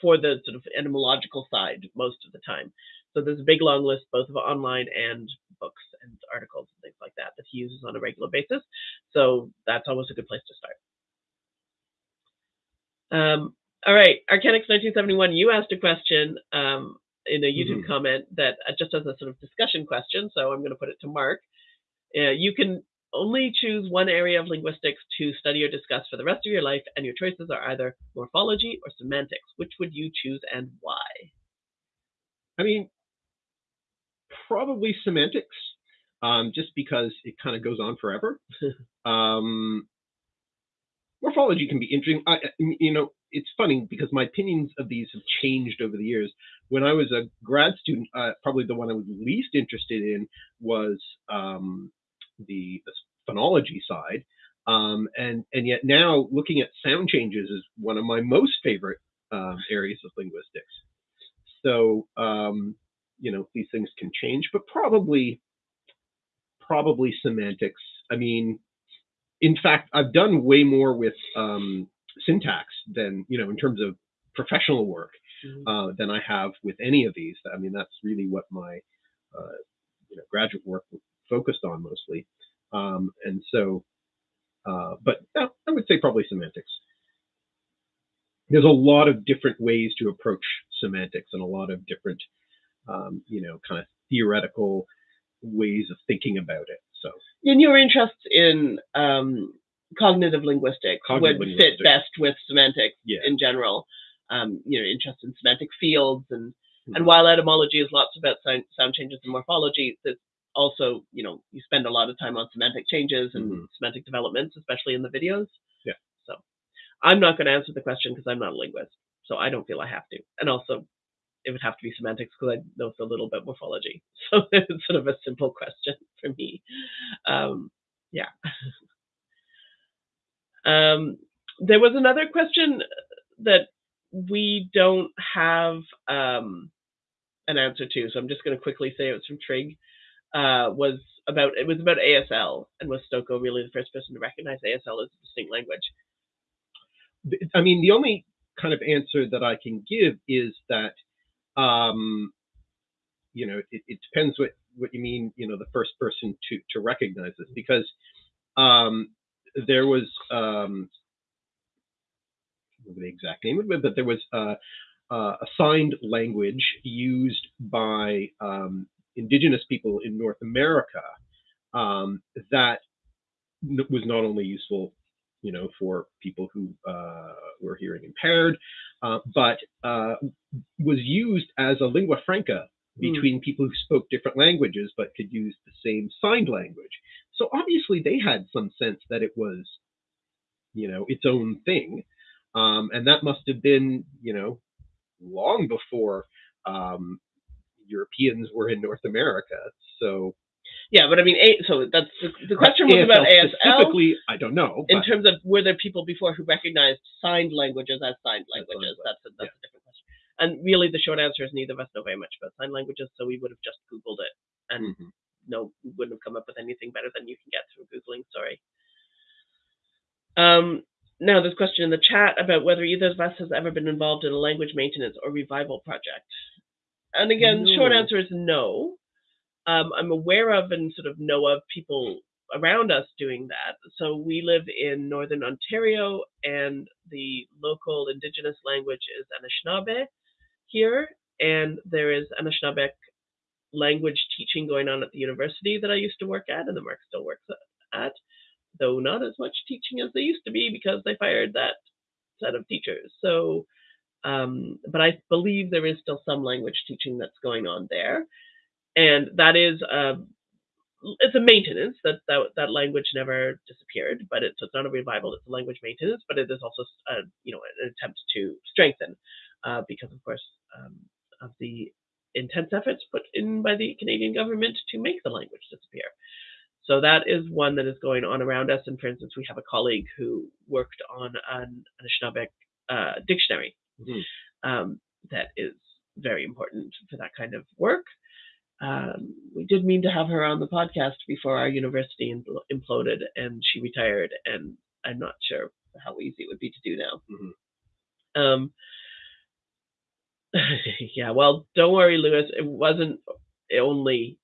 for the sort of etymological side most of the time. So there's a big long list both of online and books and articles and things like that that he uses on a regular basis. So that's always a good place to start. Um, all right, Arcanix 1971, you asked a question um, in a YouTube Mhm. comment that uh, just as a sort of discussion question, so I'm going to put it to Mark. Uh, you can only choose one area of linguistics to study or discuss for the rest of your life, and your choices are either morphology or semantics. Which would you choose and why? I mean, probably semantics, um, just because it kind of goes on forever. um, morphology can be interesting. I, you know, it's funny because my opinions of these have changed over the years. When I was a grad student, uh, probably the one I was least interested in was um, the, the phonology side. Um, and and yet now looking at sound changes is one of my most favorite um, areas of linguistics. So um, you know these things can change, but probably probably semantics. I mean, in fact, I've done way more with um, syntax than you know in terms of professional work uh, than I have with any of these. I mean, that's really what my uh, you know graduate work focused on mostly. Um, and so, uh, but yeah, I would say probably semantics. There's a lot of different ways to approach semantics and a lot of different, um, you know, kind of theoretical ways of thinking about it. So, And your interests in um, cognitive linguistics Cognitive would linguistics. fit best with semantics yeah. in general. Um, you know, interest in semantic fields and and Mhm. while etymology is lots about sound, sound changes and morphology, there's also, you know, you spend a lot of time on semantic changes and Mhm. semantic developments, especially in the videos. Yeah. So I'm not going to answer the question because I'm not a linguist, so I don't feel I have to. And also, it would have to be semantics because I know so little about morphology. So it's sort of a simple question for me. Um, yeah. um, there was another question that we don't have um, an answer to, so I'm just going to quickly say it was from Trig. Uh, was about it was about ASL, and was Stokoe really the first person to recognize ASL as a distinct language? I mean, the only kind of answer that I can give is that, um, you know, it, it depends what, what you mean, you know, the first person to, to recognize this, because um, there was, um, I don't know the exact name of it, but there was uh, uh, a signed language used by um, indigenous people in North America um, that was not only useful you know, for people who uh, were hearing impaired, uh, but uh, was used as a lingua franca Hmm. between people who spoke different languages but could use the same signed language. So obviously they had some sense that it was, you know, its own thing, um, and that must have been, you know, long before um, Europeans were in North America. So Yeah, but I mean, A, so that's the, the question was ASL about ASL specifically. I don't know. in terms of were there people before who recognized signed languages as signed languages? language, That's a, that's a different question. And really, the short answer is neither of us know very much about sign languages, so we would have just Googled it, and Mhm. no, we wouldn't have come up with anything better than you can get through googling. Sorry. Um, now, a question in the chat about whether either of us has ever been involved in a language maintenance or revival project. And again, the short answer is no. Um, I'm aware of and sort of know of people around us doing that. So we live in northern Ontario, and the local indigenous language is Anishinaabe here, and there is Anishinaabe language teaching going on at the university that I used to work at, and the Mark still works at, though not as much teaching as they used to be because they fired that set of teachers. So, um, but I believe there is still some language teaching that's going on there, and that is uh, it's a maintenance that, that that language never disappeared, but it's, it's not a revival. It's a language maintenance, but it is also a, you know an attempt to strengthen uh, because of course um, of the intense efforts put in by the Canadian government to make the language disappear. So that is one that is going on around us. And for instance, we have a colleague who worked on an Anishinaabe uh, dictionary Mhm. um, that is very important for that kind of work. Um, we did mean to have her on the podcast before our university impl- imploded and she retired, and I'm not sure how easy it would be to do now. Mhm. Um, yeah, well, don't worry, Lewis. It wasn't only,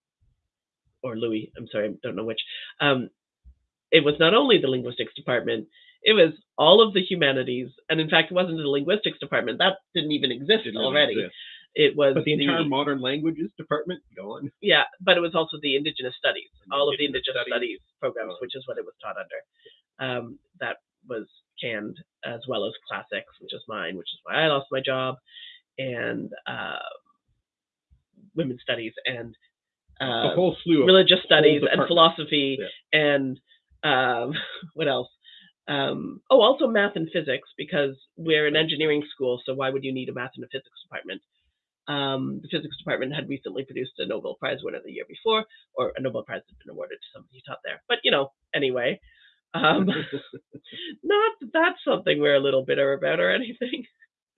or Louis, I'm sorry, I don't know which. Um, it was not only the linguistics department, it was all of the humanities. And in fact, it wasn't the linguistics department. That didn't even exist Didn't already. exist. It was But the entire modern languages department, go on. yeah, but it was also the Indigenous Studies, And all of the Indigenous Indigenous Studies, Studies. programs, which is what it was taught under. Um, that was canned as well as classics, which is mine, which is why I lost my job, and uh, women's studies and a uh, whole slew of religious studies and philosophy and um, what else? Um, oh, also math and physics because we're an engineering school, so why would you need a math and a physics department? Um, the physics department had recently produced a Nobel Prize winner the year before, or a Nobel Prize had been awarded to somebody who taught there. But you know, anyway, um, not that that's something we're a little bitter about or anything.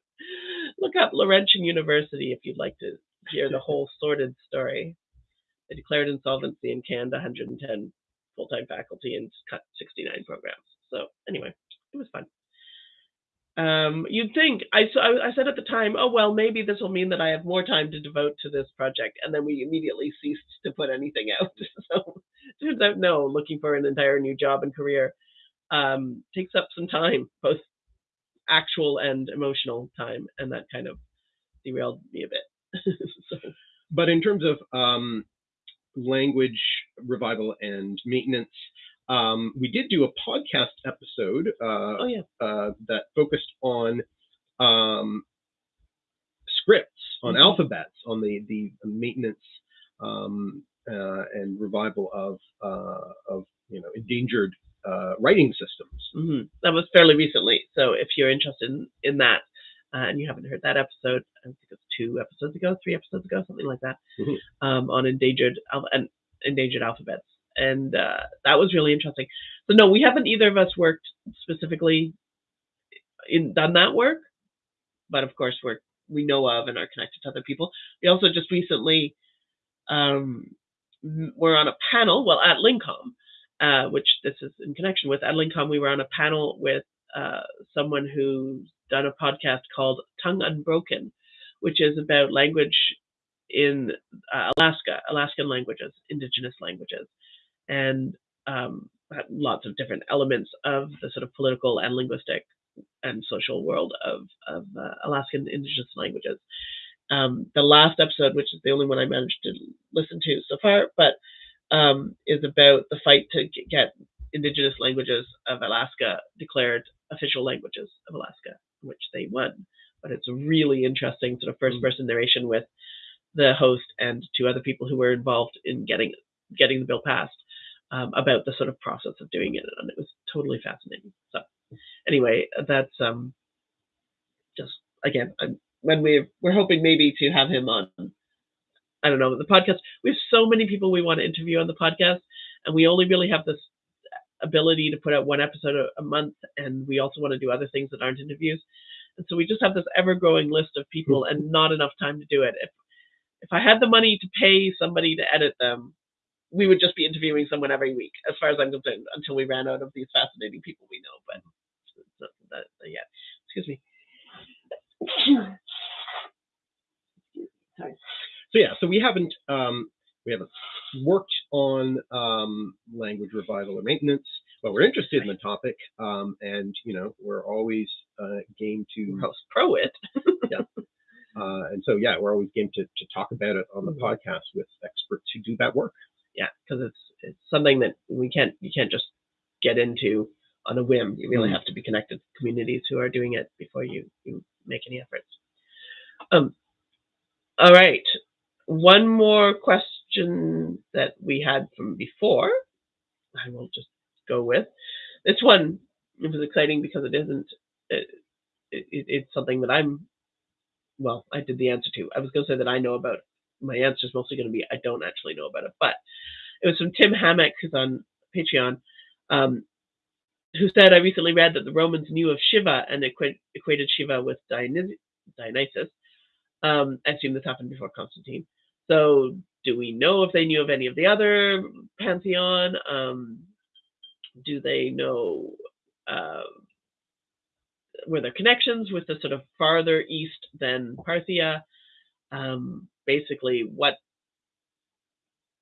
Look up Laurentian University if you'd like to hear the whole sordid story. They declared insolvency and canned 110 full-time faculty and cut 69 programs. So anyway, it was fun. Um, you'd think I said at the time, oh well, maybe this will mean that I have more time to devote to this project, and then we immediately ceased to put anything out. So turns out, no, looking for an entire new job and career um, takes up some time, both actual and emotional time, and that kind of derailed me a bit. so, But in terms of um, language revival and maintenance, um, we did do a podcast episode uh, oh yeah, uh, that focused on um, scripts, on Mhm. alphabets, on the the maintenance um, uh, and revival of uh, of you know endangered uh, writing systems. hmm that was fairly recently. So if you're interested in, in that uh, and you haven't heard that episode, I think it's two episodes ago, three episodes ago, something like that, Mhm. um, on endangered al- and endangered alphabets, and uh, that was really interesting. So no, we haven't either of us worked specifically in done that work, but of course we're we know of and are connected to other people. We also just recently um, were on a panel, well at LingComm, uh, which this is in connection with. At LingComm, we were on a panel with uh, someone who's done a podcast called Tongue Unbroken, which is about language in uh, Alaska, Alaskan languages, indigenous languages, and um, lots of different elements of the sort of political and linguistic and social world of, of uh, Alaskan indigenous languages. Um, the last episode, which is the only one I managed to listen to so far, but um, is about the fight to get indigenous languages of Alaska declared official languages of Alaska, which they won. But it's a really interesting sort of first person narration with the host and two other people who were involved in getting getting the bill passed um, about the sort of process of doing it, and it was totally fascinating. So anyway, that's um, just again I'm, when we we're hoping maybe to have him on. I don't know the podcast. We have so many people we want to interview on the podcast, and we only really have this ability to put out one episode a, a month, and we also want to do other things that aren't interviews. And so we just have this ever-growing list of people, and not enough time to do it. If if I had the money to pay somebody to edit them, we would just be interviewing someone every week, as far as I'm concerned, until we ran out of these fascinating people we know. But not that, that yet. Excuse me. Sorry. So yeah, so we haven't um, we haven't worked on um, language revival or maintenance, but we're interested in the topic, um, and you know we're always uh, game to Most pro it. Uh, and so, yeah, we're always game to, to talk about it on the Mhm. podcast with experts who do that work. Yeah, because it's it's something that we can't you can't just get into on a whim. You really Mm. have to be connected to communities who are doing it before you you make any efforts. Um. All right, one more question that we had from before. I will just go with this one. It was exciting because it isn't. It, it, it's something that I'm. Well, I did the answer to. I was going to say that I know about. My answer is mostly going to be I don't actually know about it, but it was from Tim Hammock, who's on Patreon, um, who said, I recently read that the Romans knew of Shiva and equa- equated Shiva with Dionys- Dionysus. Um, I assume this happened before Constantine. So, do we know if they knew of any of the other pantheon? Um, do they know? Uh, were there connections with the sort of farther east than Parthia? Um, basically, what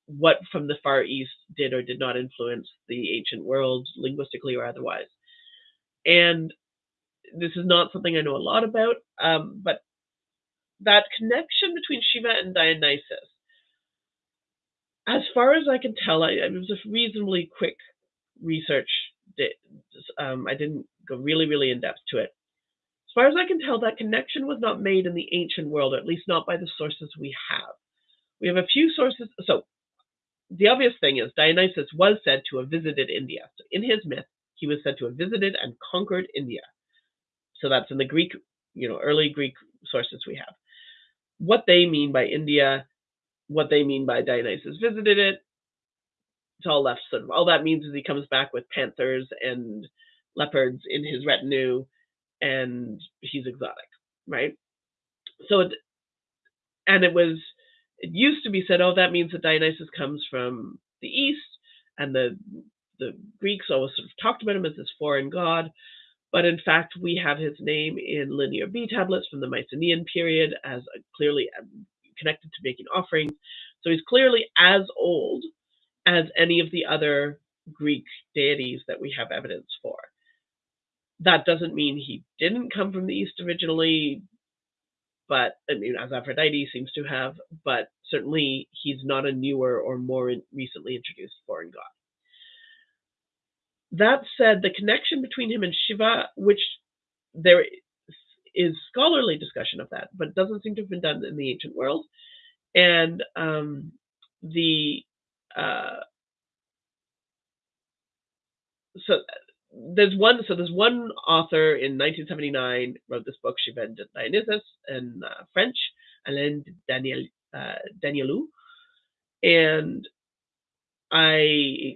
what from the far east did or did not influence the ancient world linguistically or otherwise. And this is not something I know a lot about, um, but that connection between Shiva and Dionysus, as far as I can tell, I, it was a reasonably quick research. Um, I didn't go really, really in depth to it. As far as I can tell, that connection was not made in the ancient world, or at least not by the sources we have. We have a few sources. So the obvious thing is Dionysus was said to have visited India. So in his myth, he was said to have visited and conquered India. So that's in the Greek, you know, early Greek sources we have. What they mean by India, what they mean by Dionysus visited it, it's all left sort of all that means is he comes back with panthers and leopards in his retinue and he's exotic, right? So it, and it was it used to be said, oh, that means that Dionysus comes from the east, and the the Greeks always sort of talked about him as this foreign god. But in fact, we have his name in Linear B tablets from the Mycenaean period as clearly um, connected to making offerings. So he's clearly as old as any of the other Greek deities that we have evidence for. That doesn't mean he didn't come from the East originally, but I mean, as Aphrodite seems to have, but certainly he's not a newer or more recently introduced foreign god. That said, the connection between him and Shiva, which there is scholarly discussion of that, but doesn't seem to have been done in the ancient world, and um, the uh, so there's one so there's one author in 1979 wrote this book Shiva and Dionysus in uh, French, Alain Daniel uh, Danielou, and I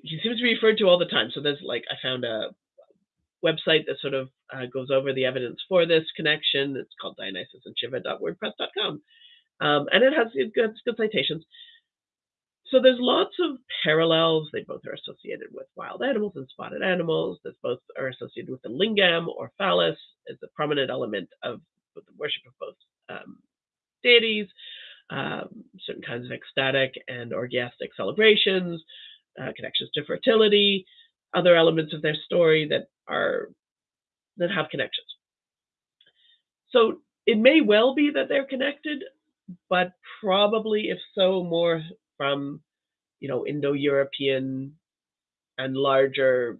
he seems to be referred to all the time. So there's like I found a website that sort of uh, goes over the evidence for this connection. It's called Dionysus and Shiva.wordpress.com, um, and it has good, good citations. So there's lots of parallels. They both are associated with wild animals and spotted animals. They both are associated with the lingam or phallus as a prominent element of the worship of both um, deities um, certain kinds of ecstatic and orgiastic celebrations, uh, connections to fertility, other elements of their story that are that have connections. So it may well be that they're connected, but probably, if so, more from you know Indo-European and larger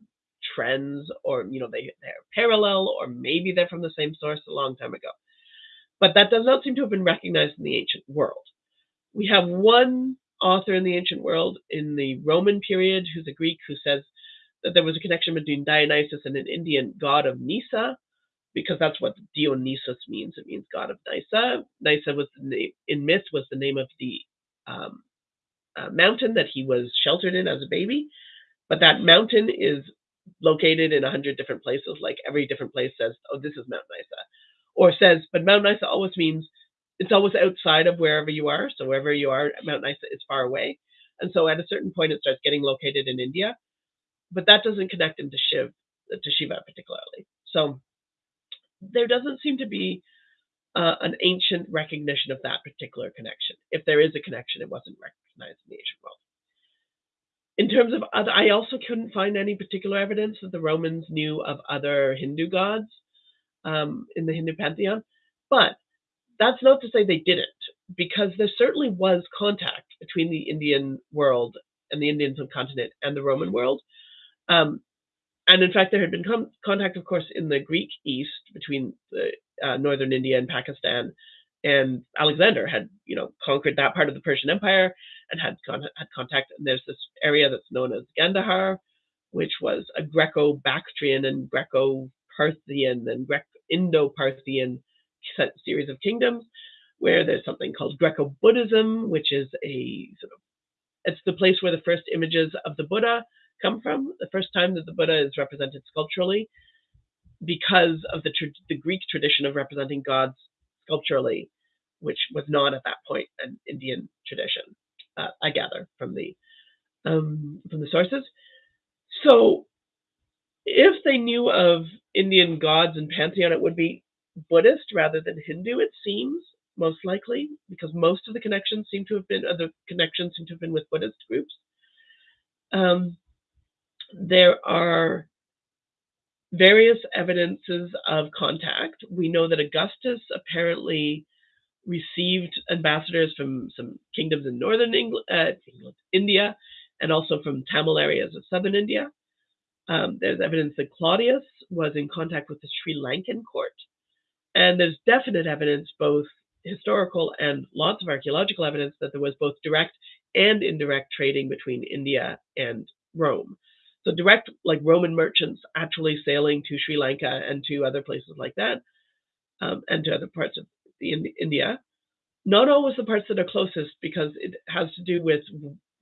trends, or you know they they're parallel, or maybe they're from the same source a long time ago. But that does not seem to have been recognized in the ancient world. We have one author in the ancient world in the Roman period who's a Greek who says that there was a connection between Dionysus and an Indian god of Nysa, because that's what Dionysus means. It means god of Nysa. Nysa was the name, in myth was the name of the um, uh, mountain that he was sheltered in as a baby. But that mountain is located in a hundred different places. Like every different place says, "Oh, this is Mount Nysa," or says, but Mount Nysa always means it's always outside of wherever you are. So wherever you are, Mount Nysa is far away. And so at a certain point, it starts getting located in India, but that doesn't connect into Shiv, to Shiva particularly. So there doesn't seem to be uh, an ancient recognition of that particular connection. If there is a connection, it wasn't recognized in the ancient world. In terms of other, I also couldn't find any particular evidence that the Romans knew of other Hindu gods um, in the Hindu pantheon. But that's not to say they didn't, because there certainly was contact between the Indian world and the Indian subcontinent and the Roman world. Um, and in fact, there had been con- contact, of course, in the Greek East between the, uh, northern India and Pakistan. And Alexander had, you know, conquered that part of the Persian Empire and had con- had contact. And there's this area that's known as Gandhara, which was a Greco-Bactrian and Greco-Parthian and Greco Indo-Parthian series of kingdoms, where there's something called Greco-Buddhism, which is a sort of it's the place where the first images of the Buddha come from. The first time that the Buddha is represented sculpturally, because of the, the Greek tradition of representing gods sculpturally, which was not at that point an Indian tradition. Uh, I gather from the um, from the sources. So, if they knew of Indian gods and pantheon, it would be Buddhist rather than Hindu. It seems most likely because most of the connections seem to have been other connections seem to have been with Buddhist groups. Um, there are various evidences of contact. We know that Augustus apparently received ambassadors from some kingdoms in northern England, uh, India and also from Tamil areas of southern India. Um, there's evidence that Claudius was in contact with the Sri Lankan court. And there's definite evidence, both historical and lots of archaeological evidence, that there was both direct and indirect trading between India and Rome. So direct, like Roman merchants actually sailing to Sri Lanka and to other places like that, um, and to other parts of India. Not always the parts that are closest, because it has to do with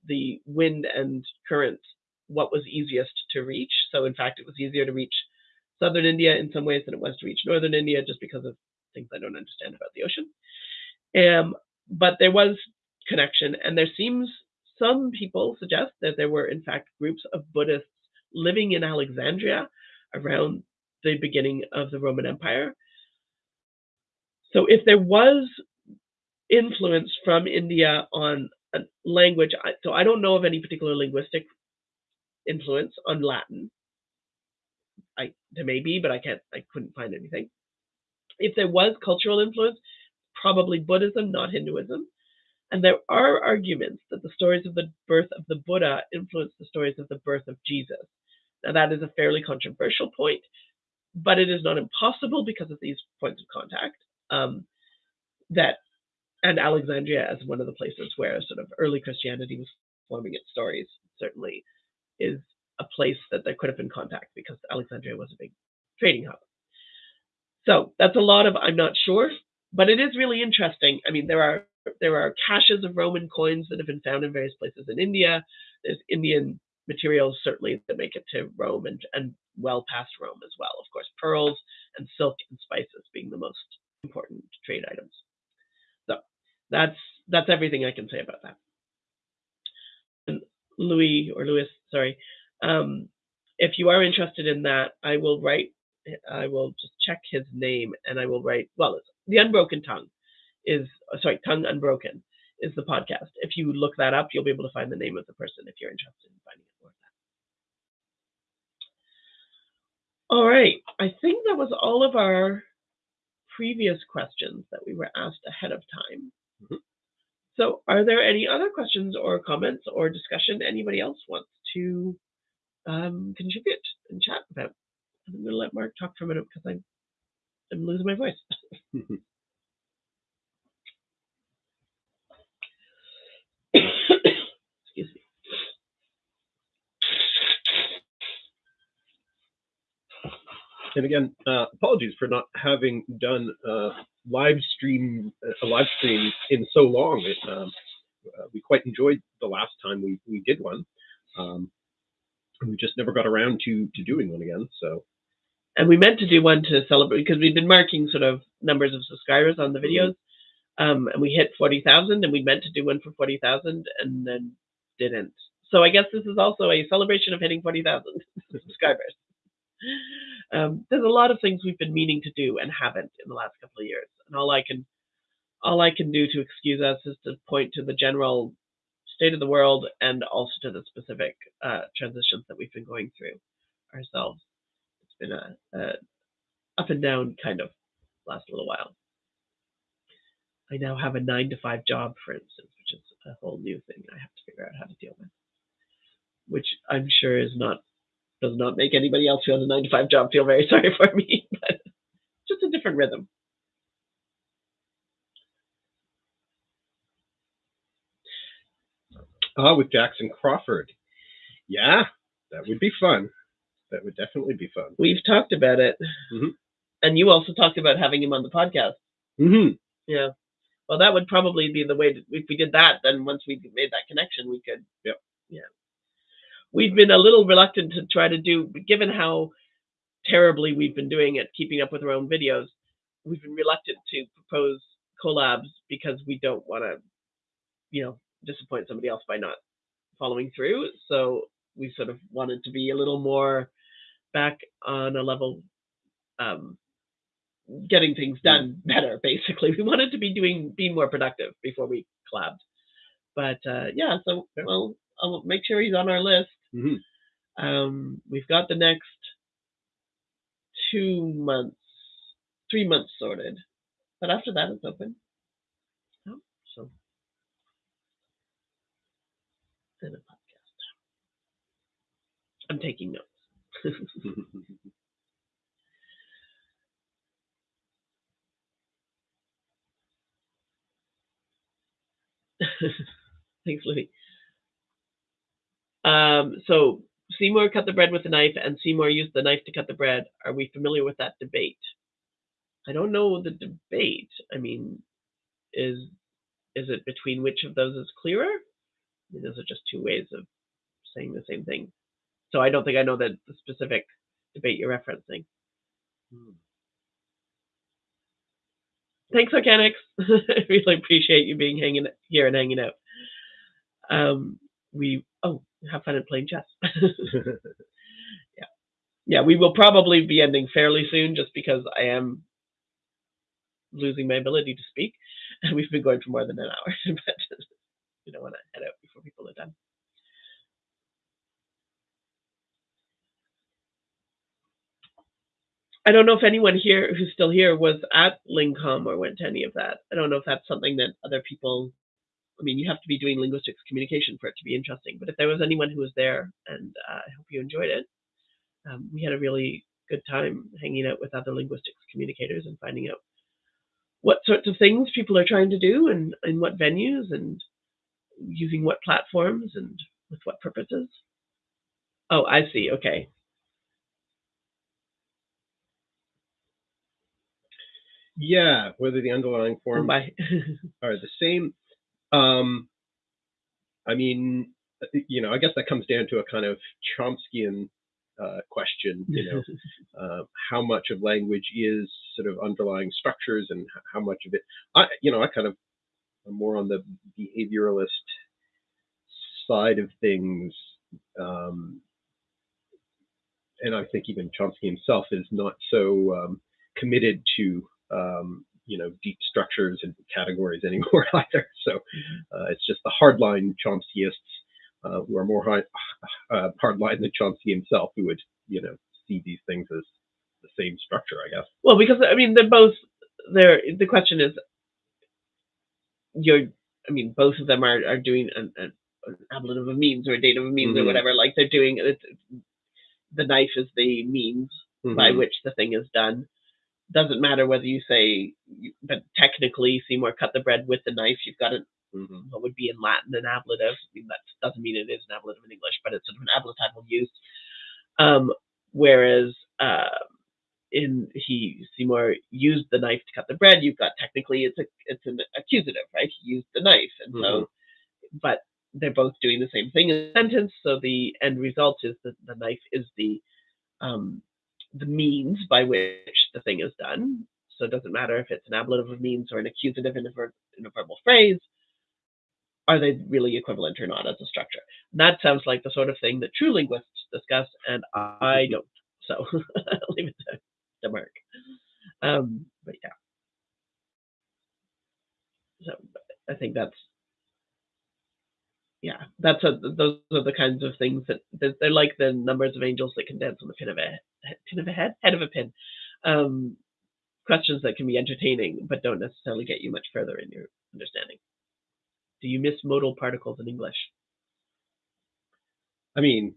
the wind and current, what was easiest to reach. So in fact, it was easier to reach southern India in some ways than it was to reach northern India, just because of things I don't understand about the ocean. Um, but there was connection, and there seems some people suggest that there were, in fact, groups of Buddhists living in Alexandria around the beginning of the Roman Empire. So, if there was influence from India on a language, so I don't know of any particular linguistic influence on Latin. I there may be, but I can't. I couldn't find anything. If there was cultural influence, probably Buddhism, not Hinduism. And there are arguments that the stories of the birth of the Buddha influenced the stories of the birth of Jesus. Now, that is a fairly controversial point, but it is not impossible because of these points of contact. Um, that and Alexandria as one of the places where sort of early Christianity was forming its stories certainly is a place that there could have been contact because Alexandria was a big trading hub. So that's a lot of I'm not sure, but it is really interesting. I mean, there are there are caches of Roman coins that have been found in various places in India. There's Indian materials certainly that make it to Rome and, and well past Rome as well. Of course, pearls and silk and spices being the most important trade items. So that's that's everything I can say about that. And Louis or Louis, sorry. Um, if you are interested in that, I will write. I will just check his name and I will write. Well, the Unbroken Tongue is sorry, Tongue Unbroken is the podcast. If you look that up, you'll be able to find the name of the person if you're interested in finding out more. All right, I think that was all of our previous questions that we were asked ahead of time. Mm-hmm. So, are there any other questions or comments or discussion anybody else wants to um, contribute and chat about? I'm going to let Mark talk for a minute because I'm, I'm losing my voice. And again, uh, apologies for not having done uh, live stream a live stream in so long. It, um, uh, we quite enjoyed the last time we, we did one. Um, we just never got around to to doing one again. So, and we meant to do one to celebrate because we've been marking sort of numbers of subscribers on the mm-hmm. videos, um, and we hit forty thousand, and we meant to do one for forty thousand, and then didn't. So I guess this is also a celebration of hitting forty thousand subscribers. Um, there's a lot of things we've been meaning to do and haven't in the last couple of years, and all I can all I can do to excuse us is to point to the general state of the world and also to the specific uh, transitions that we've been going through ourselves. It's been a, a up and down kind of last little while. I now have a nine to five job, for instance, which is a whole new thing I have to figure out how to deal with, which I'm sure is not does not make anybody else who has a nine to five job feel very sorry for me, but just a different rhythm. Ah, uh, with Jackson Crawford. Yeah, that would be fun. That would definitely be fun. We've talked about it. Mm-hmm. And you also talked about having him on the podcast. Mm-hmm. Yeah. Well, that would probably be the way to, if we did that, then once we made that connection, we could. Yep. Yeah we've been a little reluctant to try to do, given how terribly we've been doing it, keeping up with our own videos. We've been reluctant to propose collabs because we don't want to, you know, disappoint somebody else by not following through. So we sort of wanted to be a little more back on a level, um, getting things done better. Basically, we wanted to be doing being more productive before we collabed. But uh, yeah, so well, I'll make sure he's on our list. Mhm. Um, we've got the next two months, three months sorted, but after that it's open. Oh, so and a podcast. I'm taking notes. Thanks, Louis. Um, so Seymour cut the bread with a knife, and Seymour used the knife to cut the bread. Are we familiar with that debate? I don't know the debate. I mean, is is it between which of those is clearer? I mean, those are just two ways of saying the same thing. So I don't think I know the, the specific debate you're referencing. Thanks, Organics. I really appreciate you being hanging here and hanging out. Um, we oh, have fun at playing chess. yeah, yeah. We will probably be ending fairly soon, just because I am losing my ability to speak, and we've been going for more than an hour. but we don't want to head out before people are done. I don't know if anyone here who's still here was at LingComm or went to any of that. I don't know if that's something that other people. I mean, you have to be doing linguistics communication for it to be interesting. But if there was anyone who was there, and uh, I hope you enjoyed it, um, we had a really good time hanging out with other linguistics communicators and finding out what sorts of things people are trying to do and in what venues and using what platforms and with what purposes. Oh, I see. Okay. yeah, whether the underlying forms Bye. are the same. Um, I mean, you know, I guess that comes down to a kind of Chomskyan uh, question. You know, uh, how much of language is sort of underlying structures, and how much of it, I, you know, I kind of am more on the behavioralist side of things. Um, and I think even Chomsky himself is not so um, committed to um, you know deep structures and categories anymore either. So uh, it's just the hardline Chomskyists uh, who are more hard, uh, hardline than Chomsky himself, who would you know see these things as the same structure, I guess. Well, because I mean, they're both. They're the question is, you're. I mean, both of them are are doing an, an, an ablative of a means or a dative of means or Mhm. whatever. Like they're doing it. The knife is the means by Mhm. which the thing is done. Doesn't matter whether you say, but technically Seymour cut the bread with the knife. You've got an Mhm. what would be in Latin an ablative. I mean, that doesn't mean it is an ablative in English, but it's sort of an ablatival use. Um, whereas uh, in he Seymour used the knife to cut the bread, you've got technically it's a it's an accusative, right? He used the knife, and so, but they're both doing the same thing in the sentence. So the end result is that the knife is the um, the means by which the thing is done. So it doesn't matter if it's an ablative of means or an accusative in a, in a verbal phrase. Are they really equivalent or not as a structure? And that sounds like the sort of thing that true linguists discuss, and I don't. So I'll leave it to, to Mark. Um, but yeah. So I think that's yeah, that's a, those are the kinds of things that they're, they're like the numbers of angels that can dance on the pin of a pin of a head, head of a pin. Um, questions that can be entertaining but don't necessarily get you much further in your understanding. Do you miss modal particles in English? I mean,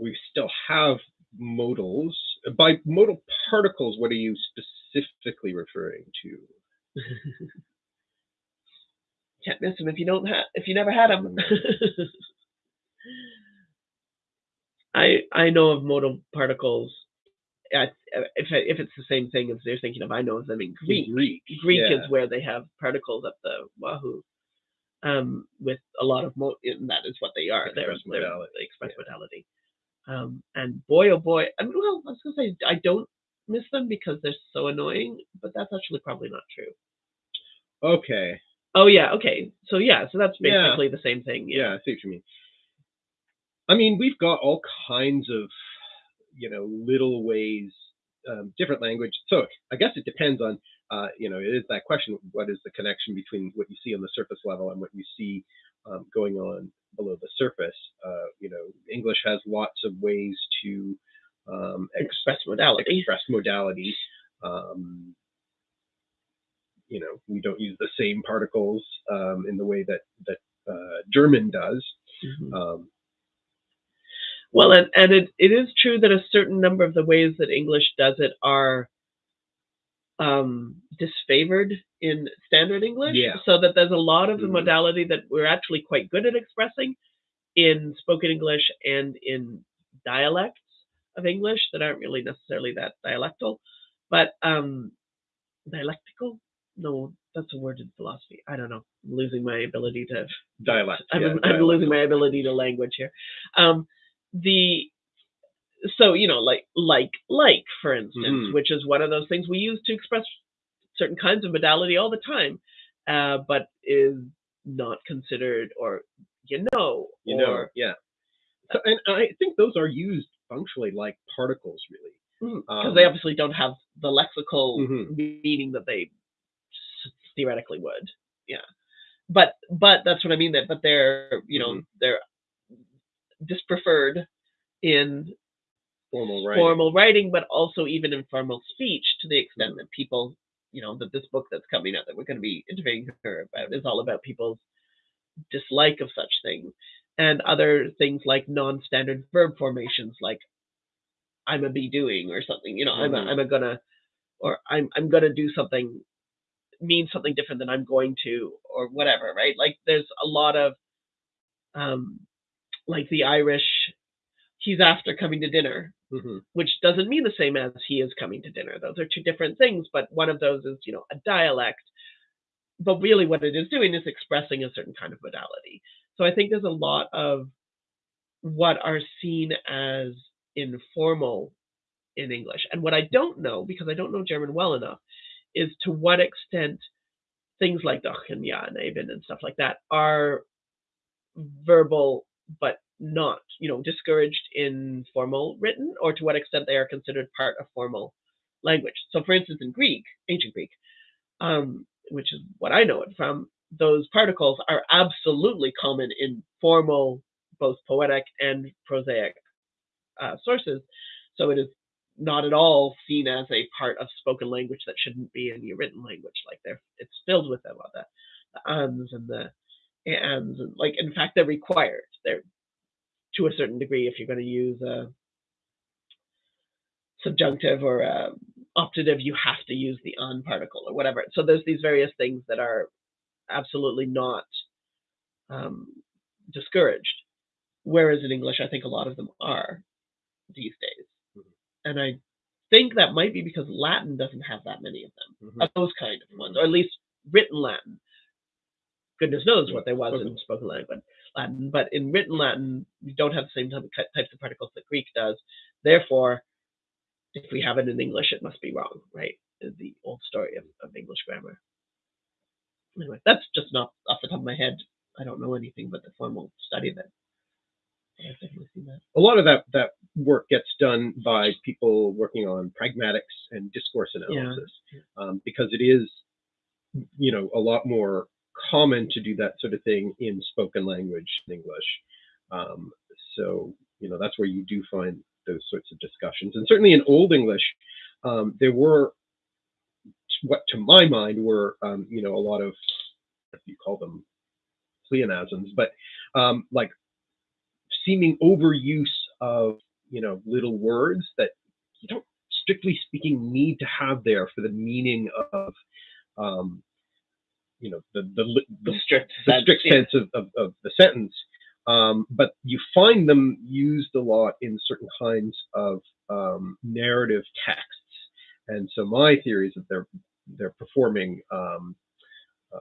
we still have modals. By modal particles, what are you specifically referring to? Can't miss them if you don't have if you never had them. I I know of modal particles. uh, If if it's the same thing as they're thinking of, I know of them in Greek. Greek. Greek yeah. is where they have particles up the wahoo, um, with a lot of mo. And that is what they are. They're, Express they're the express yeah. modality. Um, and boy, oh boy, I mean, well, I was gonna say I don't miss them because they're so annoying, but that's actually probably not true. Okay. Oh yeah, okay. So yeah, so that's Yeah. basically the same thing. Yeah, Yeah. I see what you mean. I mean, we've got all kinds of, you know, little ways, um, different language. So I guess it depends on, uh, you know, it is that question: what is the connection between what you see on the surface level and what you see um, going on below the surface? Uh, you know, English has lots of ways to um, Express modality. express modality. Um, you know, we don't use the same particles um, in the way that that uh, German does. Mhm. Um, Well, and, and it, it is true that a certain number of the ways that English does it are um, disfavored in standard English. Yeah. So that there's a lot of the Mhm. modality that we're actually quite good at expressing in spoken English and in dialects of English that aren't really necessarily that dialectal. But um, dialectical? No, that's a word in philosophy. I don't know. I'm losing my ability to dialect. I'm, yeah, I'm dialect. losing my ability to language here. Um, the so you know like like like for instance, Mhm. which is one of those things we use to express certain kinds of modality all the time, uh, but is not considered or you know You or know, yeah. So, and I think those are used functionally like particles, really. because um, they obviously don't have the lexical Mhm. meaning that they theoretically would. Yeah, but but that's what I mean. That but they're you know Mhm. they're dispreferred in Formal writing. formal writing, but also even in formal speech to the extent that people, you know, that this book that's coming out that we're going to be interviewing her about is all about people's dislike of such things and other things like non-standard verb formations like I'm a be doing or something, you know, I'm a. I'm a gonna or I'm I'm gonna do something means something different than I'm going to or whatever, right? Like there's a lot of um like the Irish he's after coming to dinner Mhm. which doesn't mean the same as he is coming to dinner. Those are two different things, but one of those is, you know, a dialect. But really what it is doing is expressing a certain kind of modality. So I think there's a lot of what are seen as informal in English. And what I don't know, because I don't know German well enough, is to what extent things like doch and and and stuff like that are verbal but not, you know, discouraged in formal written, or to what extent they are considered part of formal language. So, for instance, in Greek, ancient Greek, um, which is what I know it from, those particles are absolutely common in formal, both poetic and prosaic uh, sources. So it is not at all seen as a part of spoken language that shouldn't be in your written language. Like they're, it's filled with them, all the, the ums and the ands, and like in fact they're required. They're to a certain degree if you're going to use a subjunctive or a optative, you have to use the on particle or whatever. So there's these various things that are absolutely not um, discouraged. Whereas in English, I think a lot of them are these days. And I think that might be because Latin doesn't have that many of them, Mhm. of those kind of ones, or at least written Latin. Goodness knows what there was in spoken language Latin, but in written Latin, we don't have the same type of, types of particles that Greek does. Therefore, if we have it in English, it must be wrong, right? The old story of, of English grammar. Anyway, that's just not off the top of my head. I don't know anything but the formal study of it. But I've definitely seen that. A lot of that that work gets done by people working on pragmatics and discourse analysis, um, because it is, you know, a lot more common to do that sort of thing in spoken language in English. Um, so, you know, that's where you do find those sorts of discussions. And certainly in Old English, um, there were what to my mind were, um, you know, a lot of, if you call them pleonasms, but um, like seeming overuse of, you know, little words that you don't, strictly speaking, need to have there for the meaning of, um, you know, the the, the The strict the sense, strict sense of, of, of the sentence. Um, but you find them used a lot in certain kinds of um, narrative texts. And so my theory is that they're they're performing um, uh,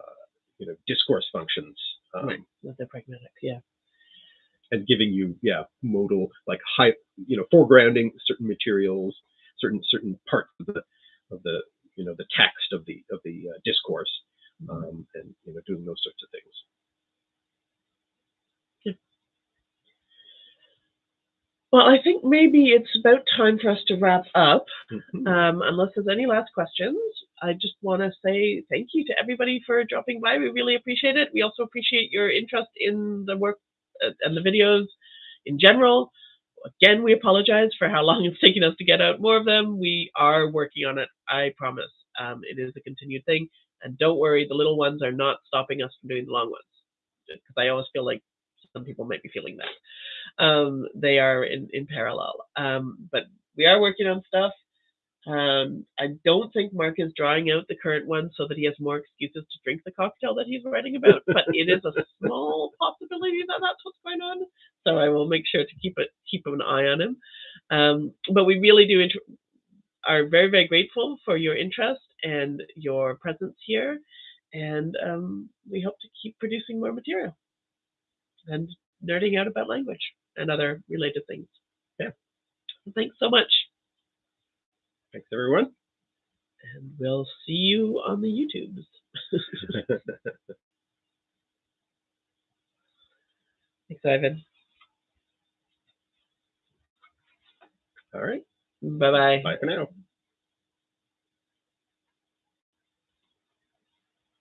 you know discourse functions um, Right. That they're pragmatic, yeah. And giving you yeah modal like high you know foregrounding certain materials certain certain parts of the of the you know the text of the of the uh, discourse, um, and you know doing those sorts of things. Well, I think maybe it's about time for us to wrap up. Mhm. Um, unless there's any last questions, I just want to say thank you to everybody for dropping by. We really appreciate it. We also appreciate your interest in the work and the videos in general. Again, we apologize for how long it's taken us to get out more of them. We are working on it, I promise. Um, it is a continued thing. And don't worry, the little ones are not stopping us from doing the long ones. Because I always feel like some people might be feeling that um, they are in, in parallel. Um, but we are working on stuff. Um, I don't think Mark is drawing out the current one so that he has more excuses to drink the cocktail that he's writing about. but it is a small possibility that that's what's going on. So I will make sure to keep it keep an eye on him. Um, but we really do are very very grateful for your interest and your presence here, and um, we hope to keep producing more material and nerding out about language and other related things. Yeah. Thanks so much. Thanks everyone. And we'll see you on the YouTubes. Thanks, Aven. All right. Bye bye. Bye for now.